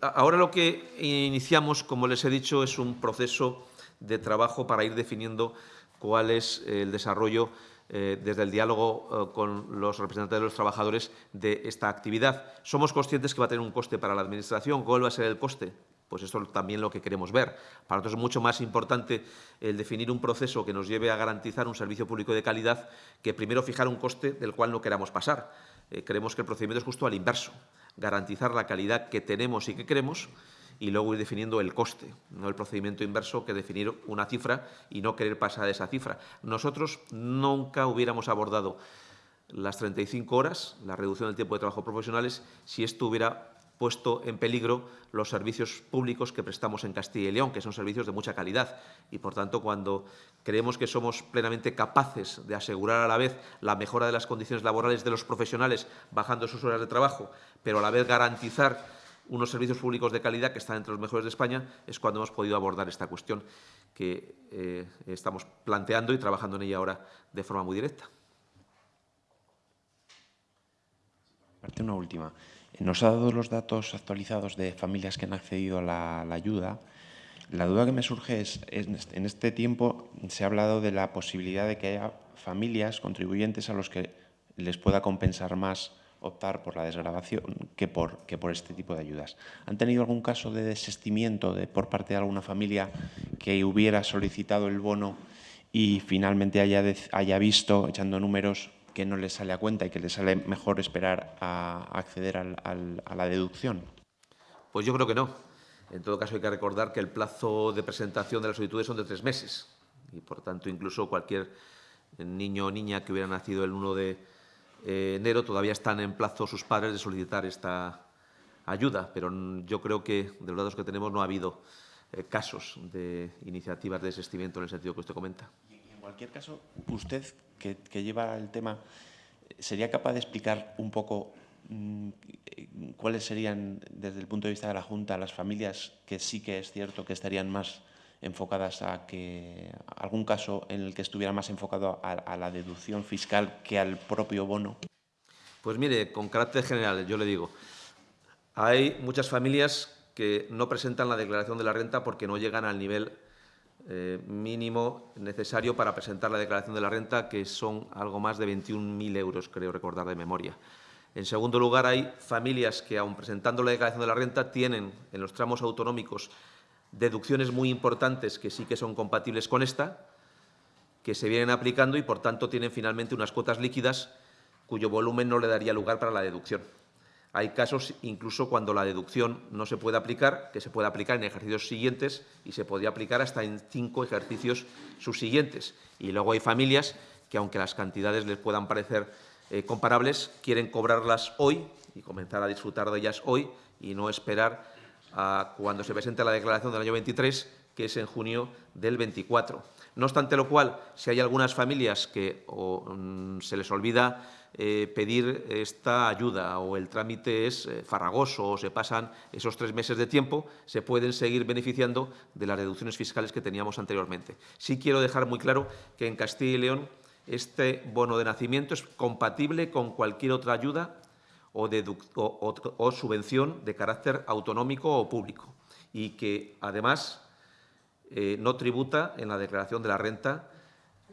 Ahora lo que iniciamos, como les he dicho, es un proceso de trabajo para ir definiendo cuál es el desarrollo eh, desde el diálogo eh, con los representantes de los trabajadores de esta actividad. Somos conscientes que va a tener un coste para la Administración. ¿Cuál va a ser el coste? Pues esto es también lo que queremos ver. Para nosotros es mucho más importante el definir un proceso que nos lleve a garantizar un servicio público de calidad que primero fijar un coste del cual no queramos pasar. Eh, creemos que el procedimiento es justo al inverso, garantizar la calidad que tenemos y que queremos y luego ir definiendo el coste, no el procedimiento inverso que definir una cifra y no querer pasar esa cifra. Nosotros nunca hubiéramos abordado las 35 horas, la reducción del tiempo de trabajo profesionales, si esto hubiera puesto en peligro los servicios públicos que prestamos en Castilla y León, que son servicios de mucha calidad. Y, por tanto, cuando creemos que somos plenamente capaces de asegurar a la vez la mejora de las condiciones laborales de los profesionales, bajando sus horas de trabajo, pero a la vez garantizar unos servicios públicos de calidad que están entre los mejores de España, es cuando hemos podido abordar esta cuestión que eh, estamos planteando y trabajando en ella ahora de forma muy directa. Parte una última. Nos ha dado los datos actualizados de familias que han accedido a la, ayuda. La duda que me surge es, en este tiempo se ha hablado de la posibilidad de que haya familias contribuyentes a los que les pueda compensar más optar por la desgrabación que por, este tipo de ayudas. ¿Han tenido algún caso de desestimiento de, por parte de alguna familia que hubiera solicitado el bono y finalmente haya visto, echando números, que no les sale a cuenta y que les sale mejor esperar a, acceder a la deducción? Pues yo creo que no. En todo caso, hay que recordar que el plazo de presentación de las solicitudes son de tres meses y, por tanto, incluso cualquier niño o niña que hubiera nacido el 1 de eh, enero todavía están en plazo sus padres de solicitar esta ayuda, pero yo creo que de los datos que tenemos no ha habido eh, casos de iniciativas de desistimiento en el sentido que usted comenta. En cualquier caso, usted que, lleva el tema, ¿sería capaz de explicar un poco mm, cuáles serían, desde el punto de vista de la Junta, las familias que sí que es cierto que estarían más enfocadas a que algún caso en el que estuviera más enfocado a, la deducción fiscal que al propio bono? Pues mire, con carácter general, yo le digo, hay muchas familias que no presentan la declaración de la renta porque no llegan al nivel eh, mínimo necesario para presentar la declaración de la renta, que son algo más de 21.000 euros, creo recordar de memoria. En segundo lugar, hay familias que, aun presentando la declaración de la renta, tienen en los tramos autonómicos deducciones muy importantes que sí que son compatibles con esta, que se vienen aplicando y, por tanto, tienen finalmente unas cuotas líquidas cuyo volumen no le daría lugar para la deducción. Hay casos incluso cuando la deducción no se puede aplicar, que se puede aplicar en ejercicios siguientes y se podría aplicar hasta en cinco ejercicios subsiguientes. Y luego hay familias que, aunque las cantidades les puedan parecer eh, comparables, quieren cobrarlas hoy y comenzar a disfrutar de ellas hoy y no esperar cuando se presente la declaración del año 23, que es en junio del 24. No obstante lo cual, si hay algunas familias que mm, se les olvida eh, pedir esta ayuda o el trámite es eh, farragoso o se pasan esos tres meses de tiempo, se pueden seguir beneficiando de las reducciones fiscales que teníamos anteriormente. Sí quiero dejar muy claro que en Castilla y León este bono de nacimiento es compatible con cualquier otra ayuda o, subvención de carácter autonómico o público y que, además, eh, no tributa en la declaración de la renta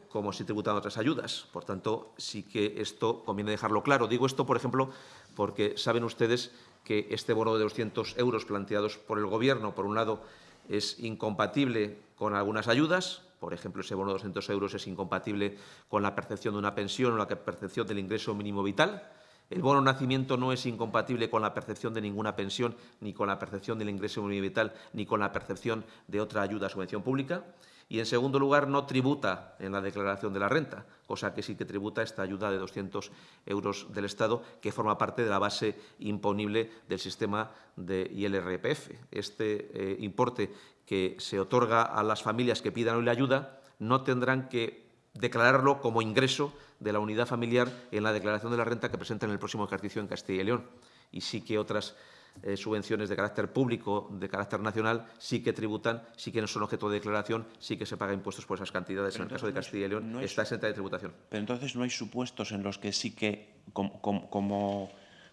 como si tributan otras ayudas. Por tanto, sí que esto conviene dejarlo claro. Digo esto, por ejemplo, porque saben ustedes que este bono de 200 euros planteados por el Gobierno, por un lado, es incompatible con algunas ayudas. Por ejemplo, ese bono de 200 euros es incompatible con la percepción de una pensión o la percepción del ingreso mínimo vital. El bono nacimiento no es incompatible con la percepción de ninguna pensión, ni con la percepción del ingreso mínimo vital, ni con la percepción de otra ayuda o subvención pública. Y, en segundo lugar, no tributa en la declaración de la renta, cosa que sí que tributa esta ayuda de 200 euros del Estado, que forma parte de la base imponible del sistema de ILRPF. Este eh, importe que se otorga a las familias que pidan hoy la ayuda no tendrán que declararlo como ingreso de la unidad familiar en la declaración de la renta que presenta en el próximo ejercicio en Castilla y León. Y sí que otras eh, subvenciones de carácter público, de carácter nacional, sí que tributan, sí que no son objeto de declaración, sí que se paga impuestos por esas cantidades. en el caso de Castilla y León está exenta de tributación. Pero entonces no hay supuestos en los que sí que, como,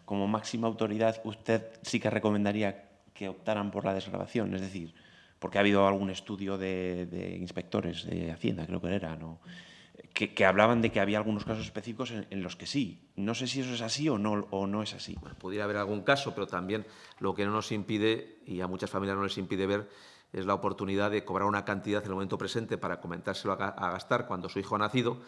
máxima autoridad, usted sí que recomendaría que optaran por la desgrabación, es decir, porque ha habido algún estudio de, de inspectores de Hacienda, creo que era, ¿no? Que, hablaban de que había algunos casos específicos en, los que sí. No sé si eso es así o no, o no es así. pudiera haber algún caso, pero también lo que no nos impide, y a muchas familias no les impide ver, es la oportunidad de cobrar una cantidad en el momento presente para comentárselo a, a gastar cuando su hijo ha nacido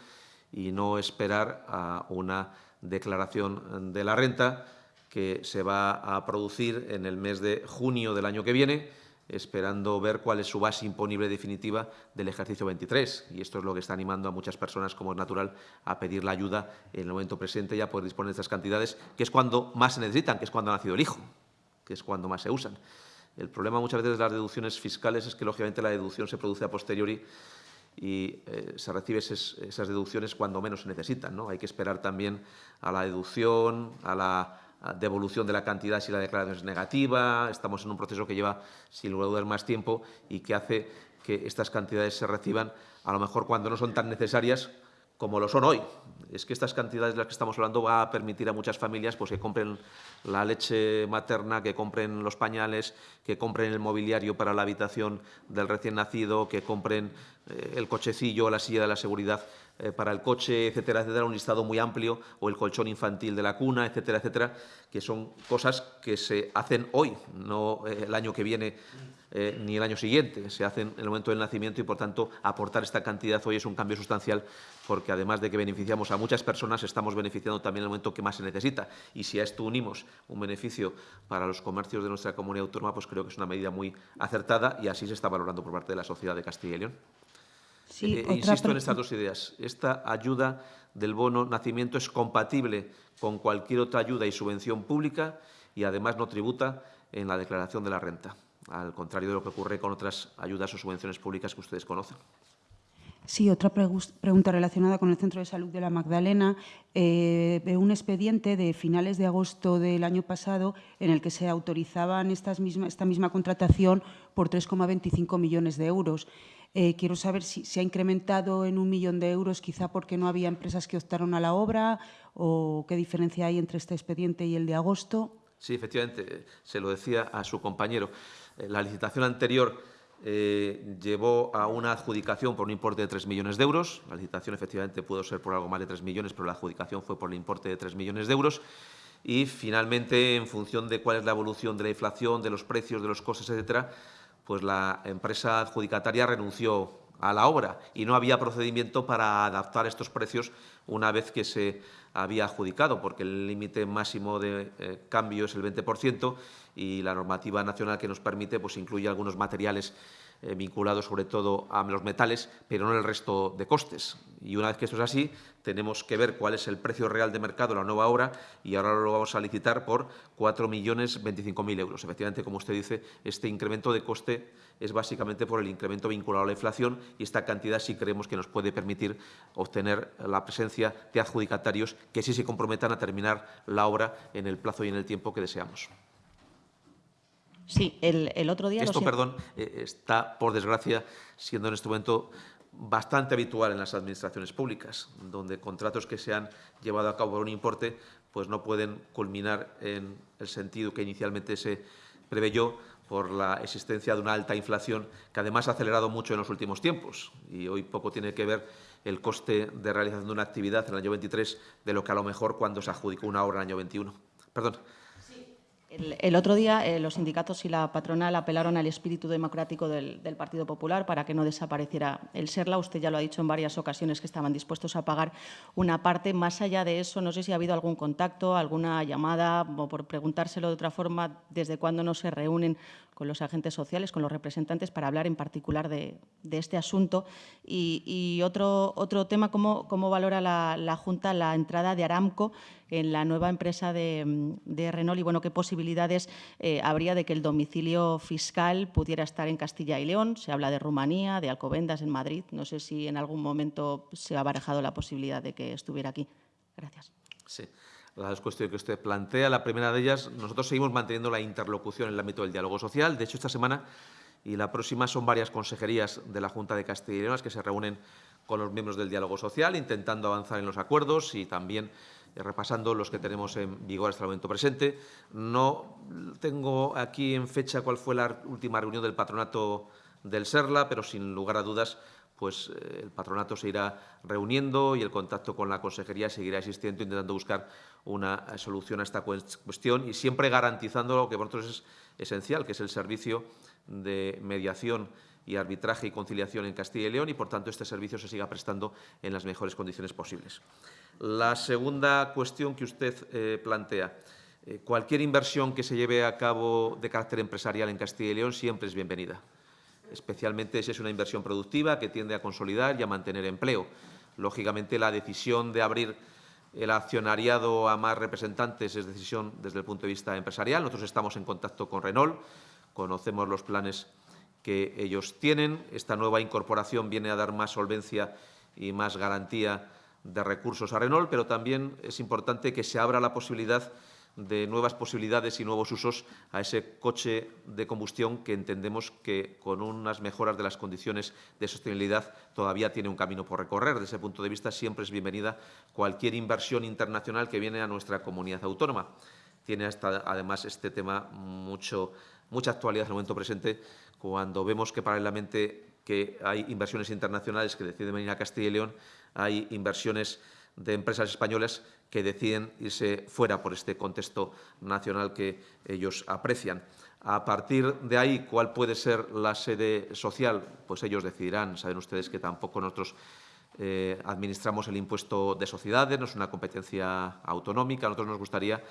y no esperar a una declaración de la renta que se va a producir en el mes de junio del año que viene esperando ver cuál es su base imponible definitiva del ejercicio 23. Y esto es lo que está animando a muchas personas, como es natural, a pedir la ayuda en el momento presente y a poder disponer de estas cantidades, que es cuando más se necesitan, que es cuando ha nacido el hijo. que es cuando más se usan. El problema muchas veces de las deducciones fiscales es que, lógicamente, la deducción se produce a posteriori y eh, se recibe esas deducciones cuando menos se necesitan. ¿no? Hay que esperar también a la deducción, a la devolución de la cantidad si la declaración es negativa. Estamos en un proceso que lleva, sin lugar a dudas, más tiempo y que hace que estas cantidades se reciban, a lo mejor cuando no son tan necesarias como lo son hoy. Es que estas cantidades de las que estamos hablando va a permitir a muchas familias pues, que compren la leche materna, que compren los pañales, que compren el mobiliario para la habitación del recién nacido, que compren eh, el cochecillo, la silla de la seguridad eh, para el coche, etcétera, etcétera, un listado muy amplio, o el colchón infantil de la cuna, etcétera, etcétera, que son cosas que se hacen hoy, no eh, el año que viene ni el año siguiente, se hacen en el momento del nacimiento y, por tanto, aportar esta cantidad hoy es un cambio sustancial porque, además de que beneficiamos a muchas personas, estamos beneficiando también en el momento que más se necesita. Y si a esto unimos un beneficio para los comercios de nuestra comunidad autónoma, pues creo que es una medida muy acertada y así se está valorando por parte de la sociedad de Castilla y León. Sí, eh, insisto en estas dos ideas. Esta ayuda del bono nacimiento es compatible con cualquier otra ayuda y subvención pública y además no tributa en la declaración de la renta, al contrario de lo que ocurre con otras ayudas o subvenciones públicas que ustedes conocen. Sí, otra pregunta relacionada con el Centro de Salud de la Magdalena. Eh, un expediente de finales de agosto del año pasado en el que se autorizaban estas misma, esta misma contratación por 3,25 millones de euros. Eh, quiero saber si se ha incrementado en un millón de euros, quizá porque no había empresas que optaron a la obra, o qué diferencia hay entre este expediente y el de agosto. Sí, efectivamente, se lo decía a su compañero. Eh, la licitación anterior eh, llevó a una adjudicación por un importe de 3 millones de euros. La licitación efectivamente pudo ser por algo más de 3 millones, pero la adjudicación fue por el importe de 3 millones de euros. Y finalmente, en función de cuál es la evolución de la inflación, de los precios, de los costes, etcétera, pues la empresa adjudicataria renunció a la obra y no había procedimiento para adaptar estos precios una vez que se había adjudicado, porque el límite máximo de eh, cambio es el 20% y la normativa nacional que nos permite pues, incluye algunos materiales eh, vinculados sobre todo a los metales, pero no el resto de costes. Y una vez que esto es así, tenemos que ver cuál es el precio real de mercado de la nueva obra y ahora lo vamos a licitar por 4.025.000 euros. Efectivamente, como usted dice, este incremento de coste es básicamente por el incremento vinculado a la inflación y esta cantidad sí creemos que nos puede permitir obtener la presencia de adjudicatarios que sí se comprometan a terminar la obra en el plazo y en el tiempo que deseamos. Sí, el, otro día... Esto, perdón, eh, está, por desgracia, siendo en este momento bastante habitual en las administraciones públicas, donde contratos que se han llevado a cabo por un importe pues no pueden culminar en el sentido que inicialmente se preveyó por la existencia de una alta inflación que además ha acelerado mucho en los últimos tiempos y hoy poco tiene que ver el coste de realización de una actividad en el año 23 de lo que a lo mejor cuando se adjudicó una obra en el año 21. Perdón. El, otro día eh, los sindicatos y la patronal apelaron al espíritu democrático del, Partido Popular para que no desapareciera el SERLA. Usted ya lo ha dicho en varias ocasiones que estaban dispuestos a pagar una parte. Más allá de eso, no sé si ha habido algún contacto, alguna llamada, o por preguntárselo de otra forma, desde cuándo no se reúnen con los agentes sociales, con los representantes, para hablar en particular de, este asunto. Y, otro, otro tema, ¿cómo, cómo valora la, Junta la entrada de Aramco en la nueva empresa de, Renault y bueno, qué posibilidades eh, habría de que el domicilio fiscal pudiera estar en Castilla y León? Se habla de Rumanía, de Alcobendas en Madrid. No sé si en algún momento se ha barajado la posibilidad de que estuviera aquí. Gracias. Sí las cuestiones que usted plantea. La primera de ellas, nosotros seguimos manteniendo la interlocución en el ámbito del diálogo social. De hecho, esta semana y la próxima son varias consejerías de la Junta de Castilla y León que se reúnen con los miembros del diálogo social, intentando avanzar en los acuerdos y también eh, repasando los que tenemos en vigor hasta el momento presente. No tengo aquí en fecha cuál fue la última reunión del patronato del SERLA, pero sin lugar a dudas pues eh, el patronato se irá reuniendo y el contacto con la consejería seguirá existiendo, intentando buscar una eh, solución a esta cuestión y siempre garantizando lo que para nosotros es esencial, que es el servicio de mediación y arbitraje y conciliación en Castilla y León y, por tanto, este servicio se siga prestando en las mejores condiciones posibles. La segunda cuestión que usted eh, plantea. cualquier inversión que se lleve a cabo de carácter empresarial en Castilla y León siempre es bienvenida especialmente si es una inversión productiva que tiende a consolidar y a mantener empleo. Lógicamente, la decisión de abrir el accionariado a más representantes es decisión desde el punto de vista empresarial. Nosotros estamos en contacto con Renault, conocemos los planes que ellos tienen. Esta nueva incorporación viene a dar más solvencia y más garantía de recursos a Renault, pero también es importante que se abra la posibilidad de nuevas posibilidades y nuevos usos a ese coche de combustión que entendemos que con unas mejoras de las condiciones de sostenibilidad todavía tiene un camino por recorrer. Desde ese punto de vista siempre es bienvenida cualquier inversión internacional que viene a nuestra comunidad autónoma. Tiene hasta, además este tema mucho, mucha actualidad en el momento presente cuando vemos que paralelamente que hay inversiones internacionales que deciden venir a Castilla y León, hay inversiones de empresas españolas que deciden irse fuera por este contexto nacional que ellos aprecian. A partir de ahí, ¿cuál puede ser la sede social? Pues ellos decidirán. Saben ustedes que tampoco nosotros eh, administramos el impuesto de sociedades, no es una competencia autonómica. A nosotros nos gustaría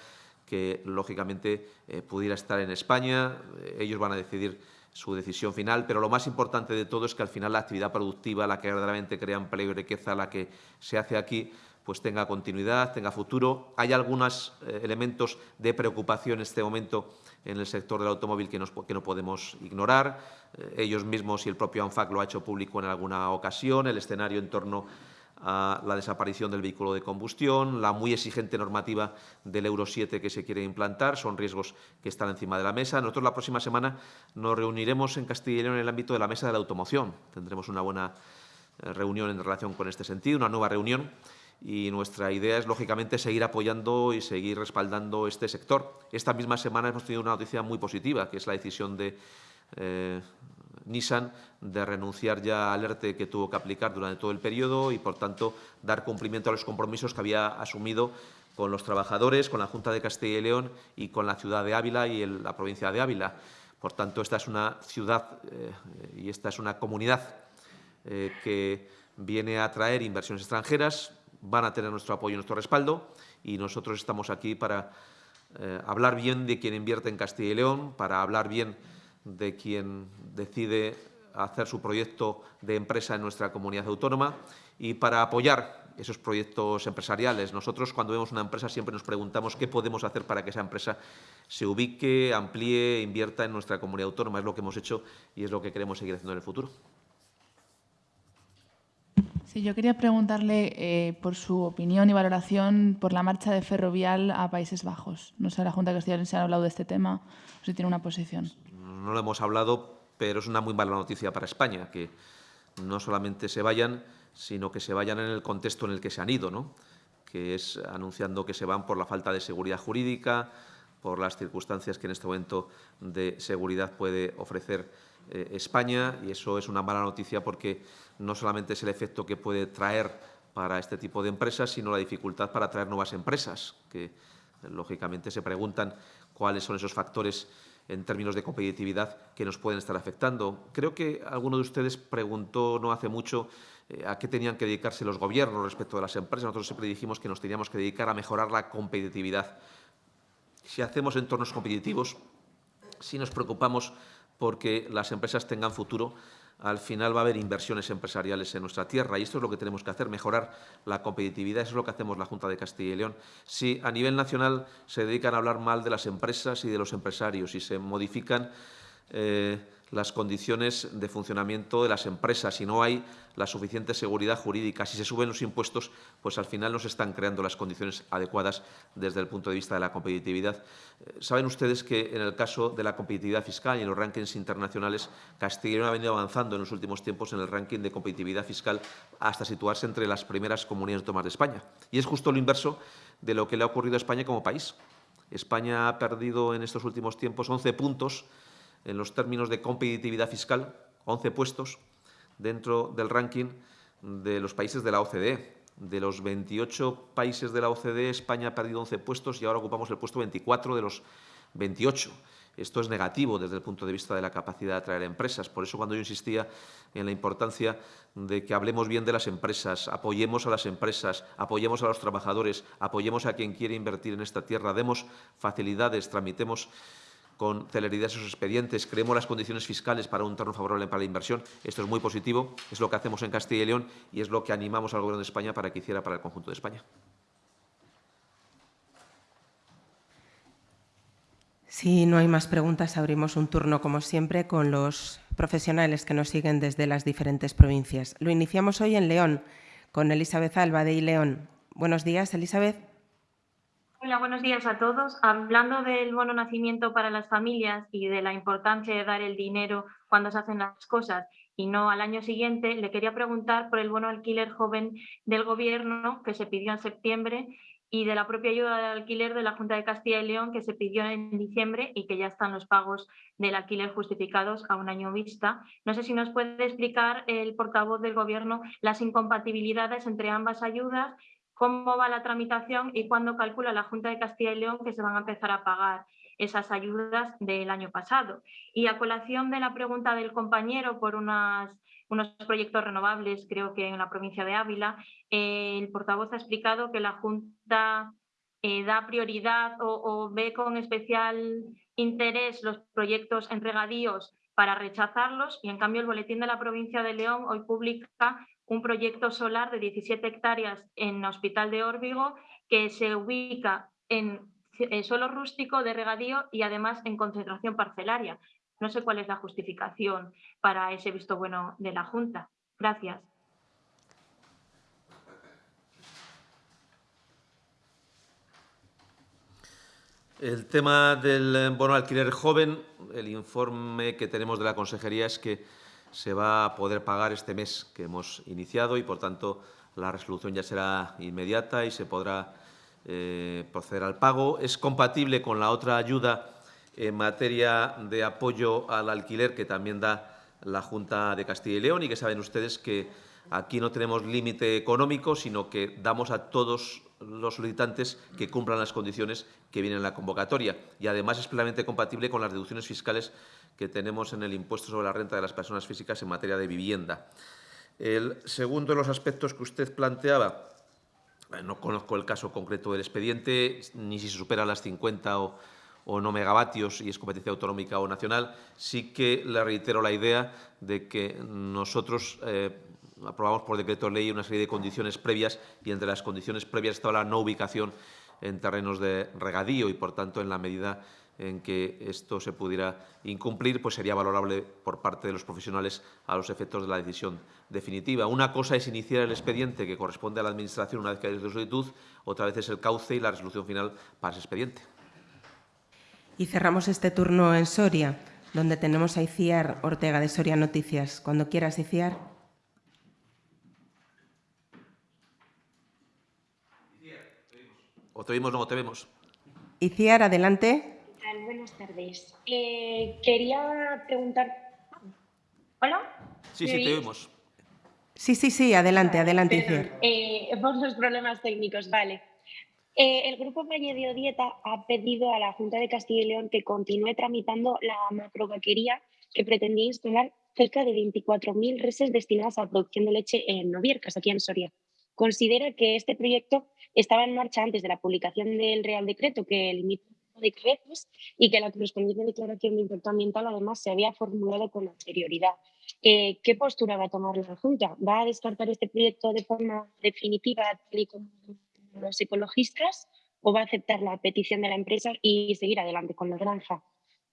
que, lógicamente, eh, pudiera estar en España. ellos van a decidir su decisión final, pero lo más importante de todo es que al final la actividad productiva, la que verdaderamente crea empleo y riqueza, la que se hace aquí, pues tenga continuidad, tenga futuro. Hay algunos eh, elementos de preocupación en este momento en el sector del automóvil que, que no podemos ignorar. Eh, ellos mismos y el propio ANFAC lo ha hecho público en alguna ocasión, el escenario en torno a la desaparición del vehículo de combustión, la muy exigente normativa del Euro 7 que se quiere implantar, son riesgos que están encima de la mesa. Nosotros la próxima semana nos reuniremos en Castilla y León en el ámbito de la mesa de la automoción. Tendremos una buena eh, reunión en relación con este sentido, una nueva reunión y nuestra idea es, lógicamente, seguir apoyando y seguir respaldando este sector. Esta misma semana hemos tenido una noticia muy positiva, que es la decisión de eh, Nissan de renunciar ya al ERTE que tuvo que aplicar durante todo el periodo y, por tanto, dar cumplimiento a los compromisos que había asumido con los trabajadores, con la Junta de Castilla y León y con la ciudad de Ávila y la provincia de Ávila. Por tanto, esta es una ciudad eh, y esta es una comunidad eh, que viene a atraer inversiones extranjeras, van a tener nuestro apoyo y nuestro respaldo y nosotros estamos aquí para eh, hablar bien de quien invierte en Castilla y León, para hablar bien de quien decide hacer su proyecto de empresa en nuestra comunidad autónoma y para apoyar esos proyectos empresariales. Nosotros, cuando vemos una empresa, siempre nos preguntamos qué podemos hacer para que esa empresa se ubique, amplíe, invierta en nuestra comunidad autónoma. Es lo que hemos hecho y es lo que queremos seguir haciendo en el futuro. Sí, yo quería preguntarle eh, por su opinión y valoración por la marcha de Ferrovial a Países Bajos. No sé, la Junta de Castilla se ha hablado de este tema o si tiene una posición. No lo hemos hablado, pero es una muy mala noticia para España, que no solamente se vayan, sino que se vayan en el contexto en el que se han ido, ¿no? que es anunciando que se van por la falta de seguridad jurídica, por las circunstancias que en este momento de seguridad puede ofrecer eh, España y eso es una mala noticia porque no solamente es el efecto que puede traer para este tipo de empresas, sino la dificultad para atraer nuevas empresas, que lógicamente se preguntan cuáles son esos factores en términos de competitividad que nos pueden estar afectando. Creo que alguno de ustedes preguntó no hace mucho eh, a qué tenían que dedicarse los gobiernos respecto de las empresas. Nosotros siempre dijimos que nos teníamos que dedicar a mejorar la competitividad. Si hacemos entornos competitivos, si nos preocupamos porque las empresas tengan futuro, al final va a haber inversiones empresariales en nuestra tierra y esto es lo que tenemos que hacer, mejorar la competitividad. Eso es lo que hacemos la Junta de Castilla y León. Si a nivel nacional se dedican a hablar mal de las empresas y de los empresarios y se modifican eh, las condiciones de funcionamiento de las empresas, si no hay la suficiente seguridad jurídica, si se suben los impuestos, pues al final no se están creando las condiciones adecuadas desde el punto de vista de la competitividad. Eh, saben ustedes que en el caso de la competitividad fiscal y en los rankings internacionales, Castilla ha venido avanzando en los últimos tiempos en el ranking de competitividad fiscal hasta situarse entre las primeras comunidades autónomas de España. Y es justo lo inverso de lo que le ha ocurrido a España como país. España ha perdido en estos últimos tiempos 11 puntos en los términos de competitividad fiscal, 11 puestos dentro del ranking de los países de la OCDE. De los 28 países de la OCDE, España ha perdido 11 puestos y ahora ocupamos el puesto 24 de los 28. Esto es negativo desde el punto de vista de la capacidad de atraer empresas. Por eso cuando yo insistía en la importancia de que hablemos bien de las empresas, apoyemos a las empresas, apoyemos a los trabajadores, apoyemos a quien quiere invertir en esta tierra, demos facilidades, tramitemos con celeridad esos expedientes, creemos las condiciones fiscales para un torno favorable para la inversión. Esto es muy positivo, es lo que hacemos en Castilla y León y es lo que animamos al Gobierno de España para que hiciera para el conjunto de España. Si no hay más preguntas, abrimos un turno, como siempre, con los profesionales que nos siguen desde las diferentes provincias. Lo iniciamos hoy en León, con Elizabeth Alba de León. Buenos días, Elizabeth. Hola, buenos días a todos. Hablando del bono nacimiento para las familias y de la importancia de dar el dinero cuando se hacen las cosas y no al año siguiente, le quería preguntar por el bono alquiler joven del Gobierno que se pidió en septiembre y de la propia ayuda del alquiler de la Junta de Castilla y León que se pidió en diciembre y que ya están los pagos del alquiler justificados a un año vista. No sé si nos puede explicar el portavoz del Gobierno las incompatibilidades entre ambas ayudas, cómo va la tramitación y cuándo calcula la Junta de Castilla y León que se van a empezar a pagar esas ayudas del año pasado. Y a colación de la pregunta del compañero por unas unos proyectos renovables, creo que en la provincia de Ávila. Eh, el portavoz ha explicado que la Junta eh, da prioridad o, ve con especial interés los proyectos en regadíos para rechazarlos y en cambio el Boletín de la Provincia de León hoy publica un proyecto solar de 17 hectáreas en Hospital de Órbigo que se ubica en suelo rústico de regadío y además en concentración parcelaria. No sé cuál es la justificación para ese visto bueno de la Junta. Gracias. El tema del bono alquiler joven, el informe que tenemos de la Consejería es que se va a poder pagar este mes que hemos iniciado y, por tanto, la resolución ya será inmediata y se podrá eh, proceder al pago. Es compatible con la otra ayuda en materia de apoyo al alquiler que también da la Junta de Castilla y León y que saben ustedes que aquí no tenemos límite económico, sino que damos a todos los solicitantes que cumplan las condiciones que vienen en la convocatoria. Y además es plenamente compatible con las deducciones fiscales que tenemos en el impuesto sobre la renta de las personas físicas en materia de vivienda. El segundo de los aspectos que usted planteaba, no conozco el caso concreto del expediente, ni si se supera las 50 o o no megavatios y es competencia autonómica o nacional, sí que le reitero la idea de que nosotros eh, aprobamos por decreto ley una serie de condiciones previas y entre las condiciones previas estaba la no ubicación en terrenos de regadío y, por tanto, en la medida en que esto se pudiera incumplir, pues sería valorable por parte de los profesionales a los efectos de la decisión definitiva. Una cosa es iniciar el expediente que corresponde a la Administración una vez que hay solicitud, otra vez es el cauce y la resolución final para ese expediente. Y cerramos este turno en Soria, donde tenemos a Iciar Ortega de Soria Noticias. Cuando quieras, Iciar. O te vimos, no, te vemos. Iciar, adelante. Buenas tardes. Eh, quería preguntar... ¿Hola? Sí, sí, te vemos. Sí, sí, sí, adelante, adelante, Iciar. Eh, por los problemas técnicos, vale. Eh, el Grupo Valle Dieta ha pedido a la Junta de Castilla y León que continúe tramitando la macrovaquería que pretendía instalar cerca de 24.000 reses destinadas a la producción de leche en Noviercas, aquí en Soria. Considera que este proyecto estaba en marcha antes de la publicación del Real Decreto que limita de creces y que la correspondiente declaración de impacto ambiental además se había formulado con anterioridad. Eh, ¿Qué postura va a tomar la Junta? ¿Va a descartar este proyecto de forma definitiva, tal y como los ecologistas o va a aceptar la petición de la empresa y seguir adelante con la granja.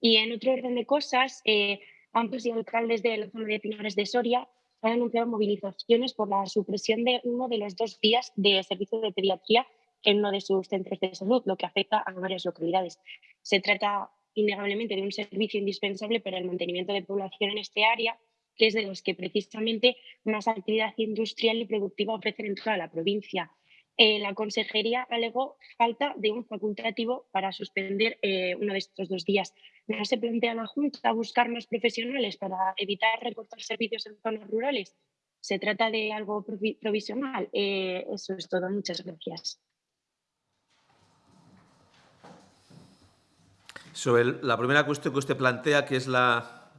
Y en otro orden de cosas, eh, ambos y alcaldes de la zona de Pinares de Soria han anunciado movilizaciones por la supresión de uno de los dos días de servicio de pediatría en uno de sus centros de salud, lo que afecta a varias localidades. Se trata innegablemente de un servicio indispensable para el mantenimiento de población en este área, que es de los que precisamente más actividad industrial y productiva ofrecen en toda la provincia. Eh, la consejería alegó falta de un facultativo para suspender eh, uno de estos dos días. ¿No se plantea la Junta buscar más profesionales para evitar recortar servicios en zonas rurales? ¿Se trata de algo provisional? Eh, eso es todo. Muchas gracias. Sobre la primera cuestión que usted plantea, que es la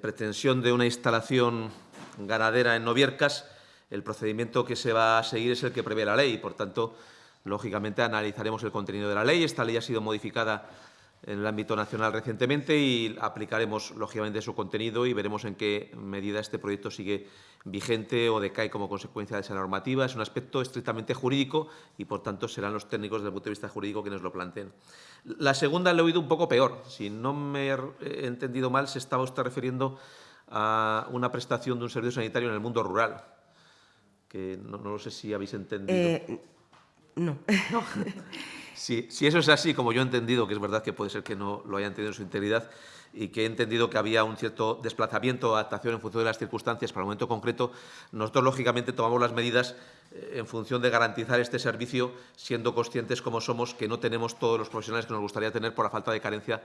pretensión de una instalación ganadera en Noviercas, el procedimiento que se va a seguir es el que prevé la ley. Por tanto, lógicamente analizaremos el contenido de la ley. Esta ley ha sido modificada en el ámbito nacional recientemente y aplicaremos, lógicamente, su contenido y veremos en qué medida este proyecto sigue vigente o decae como consecuencia de esa normativa. Es un aspecto estrictamente jurídico y, por tanto, serán los técnicos desde el punto de vista jurídico quienes lo planteen. La segunda le he oído un poco peor. Si no me he entendido mal, se estaba usted refiriendo a una prestación de un servicio sanitario en el mundo rural, que no, no lo sé si habéis entendido. Eh, no. no. Si, si, eso es así, como yo he entendido, que es verdad que puede ser que no lo haya entendido en su integridad, y que he entendido que había un cierto desplazamiento o adaptación en función de las circunstancias para el momento concreto, nosotros, lógicamente, tomamos las medidas eh, en función de garantizar este servicio, siendo conscientes, como somos, que no tenemos todos los profesionales que nos gustaría tener por la falta de carencia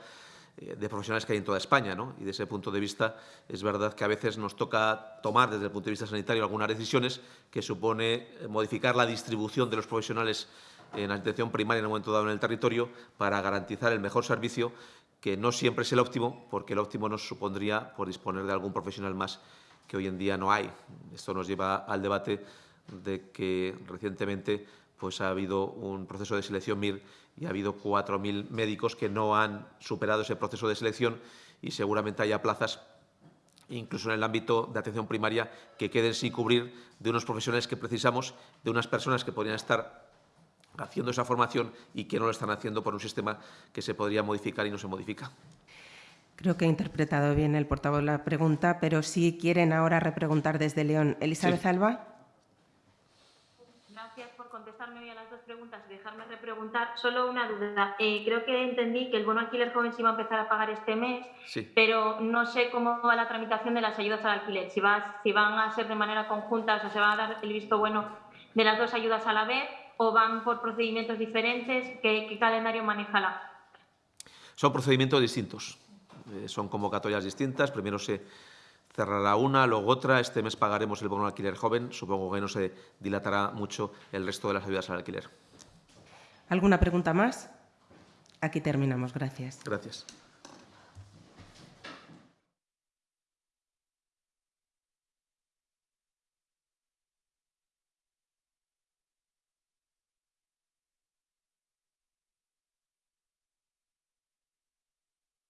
de profesionales que hay en toda España. ¿no? Y desde ese punto de vista es verdad que a veces nos toca tomar desde el punto de vista sanitario algunas decisiones que supone eh, modificar la distribución de los profesionales en la atención primaria en un momento dado en el territorio para garantizar el mejor servicio que no siempre es el óptimo, porque el óptimo nos supondría por disponer de algún profesional más que hoy en día no hay. Esto nos lleva al debate de que recientemente pues, ha habido un proceso de selección MIR y ha habido 4.000 médicos que no han superado ese proceso de selección y seguramente haya plazas incluso en el ámbito de atención primaria, que queden sin cubrir de unos profesionales que precisamos, de unas personas que podrían estar haciendo esa formación y que no lo están haciendo por un sistema que se podría modificar y no se modifica. Creo que he interpretado bien el portavoz la pregunta, pero si quieren ahora repreguntar desde León. Elizabeth sí. Alba. Gracias por contestarme hoy a las preguntas y dejarme repreguntar. Solo una duda. Eh, creo que entendí que el bono alquiler joven se iba a empezar a pagar este mes, sí. pero no sé cómo va la tramitación de las ayudas al alquiler. Si, va, si van a ser de manera conjunta, o sea, se va a dar el visto bueno de las dos ayudas a la vez o van por procedimientos diferentes? ¿Qué, qué calendario maneja la? Son procedimientos distintos. Eh, son convocatorias distintas. Primero se cerrará una, luego otra. Este mes pagaremos el bono alquiler joven. Supongo que no se dilatará mucho el resto de las ayudas al alquiler. ¿Alguna pregunta más? Aquí terminamos. Gracias. Gracias.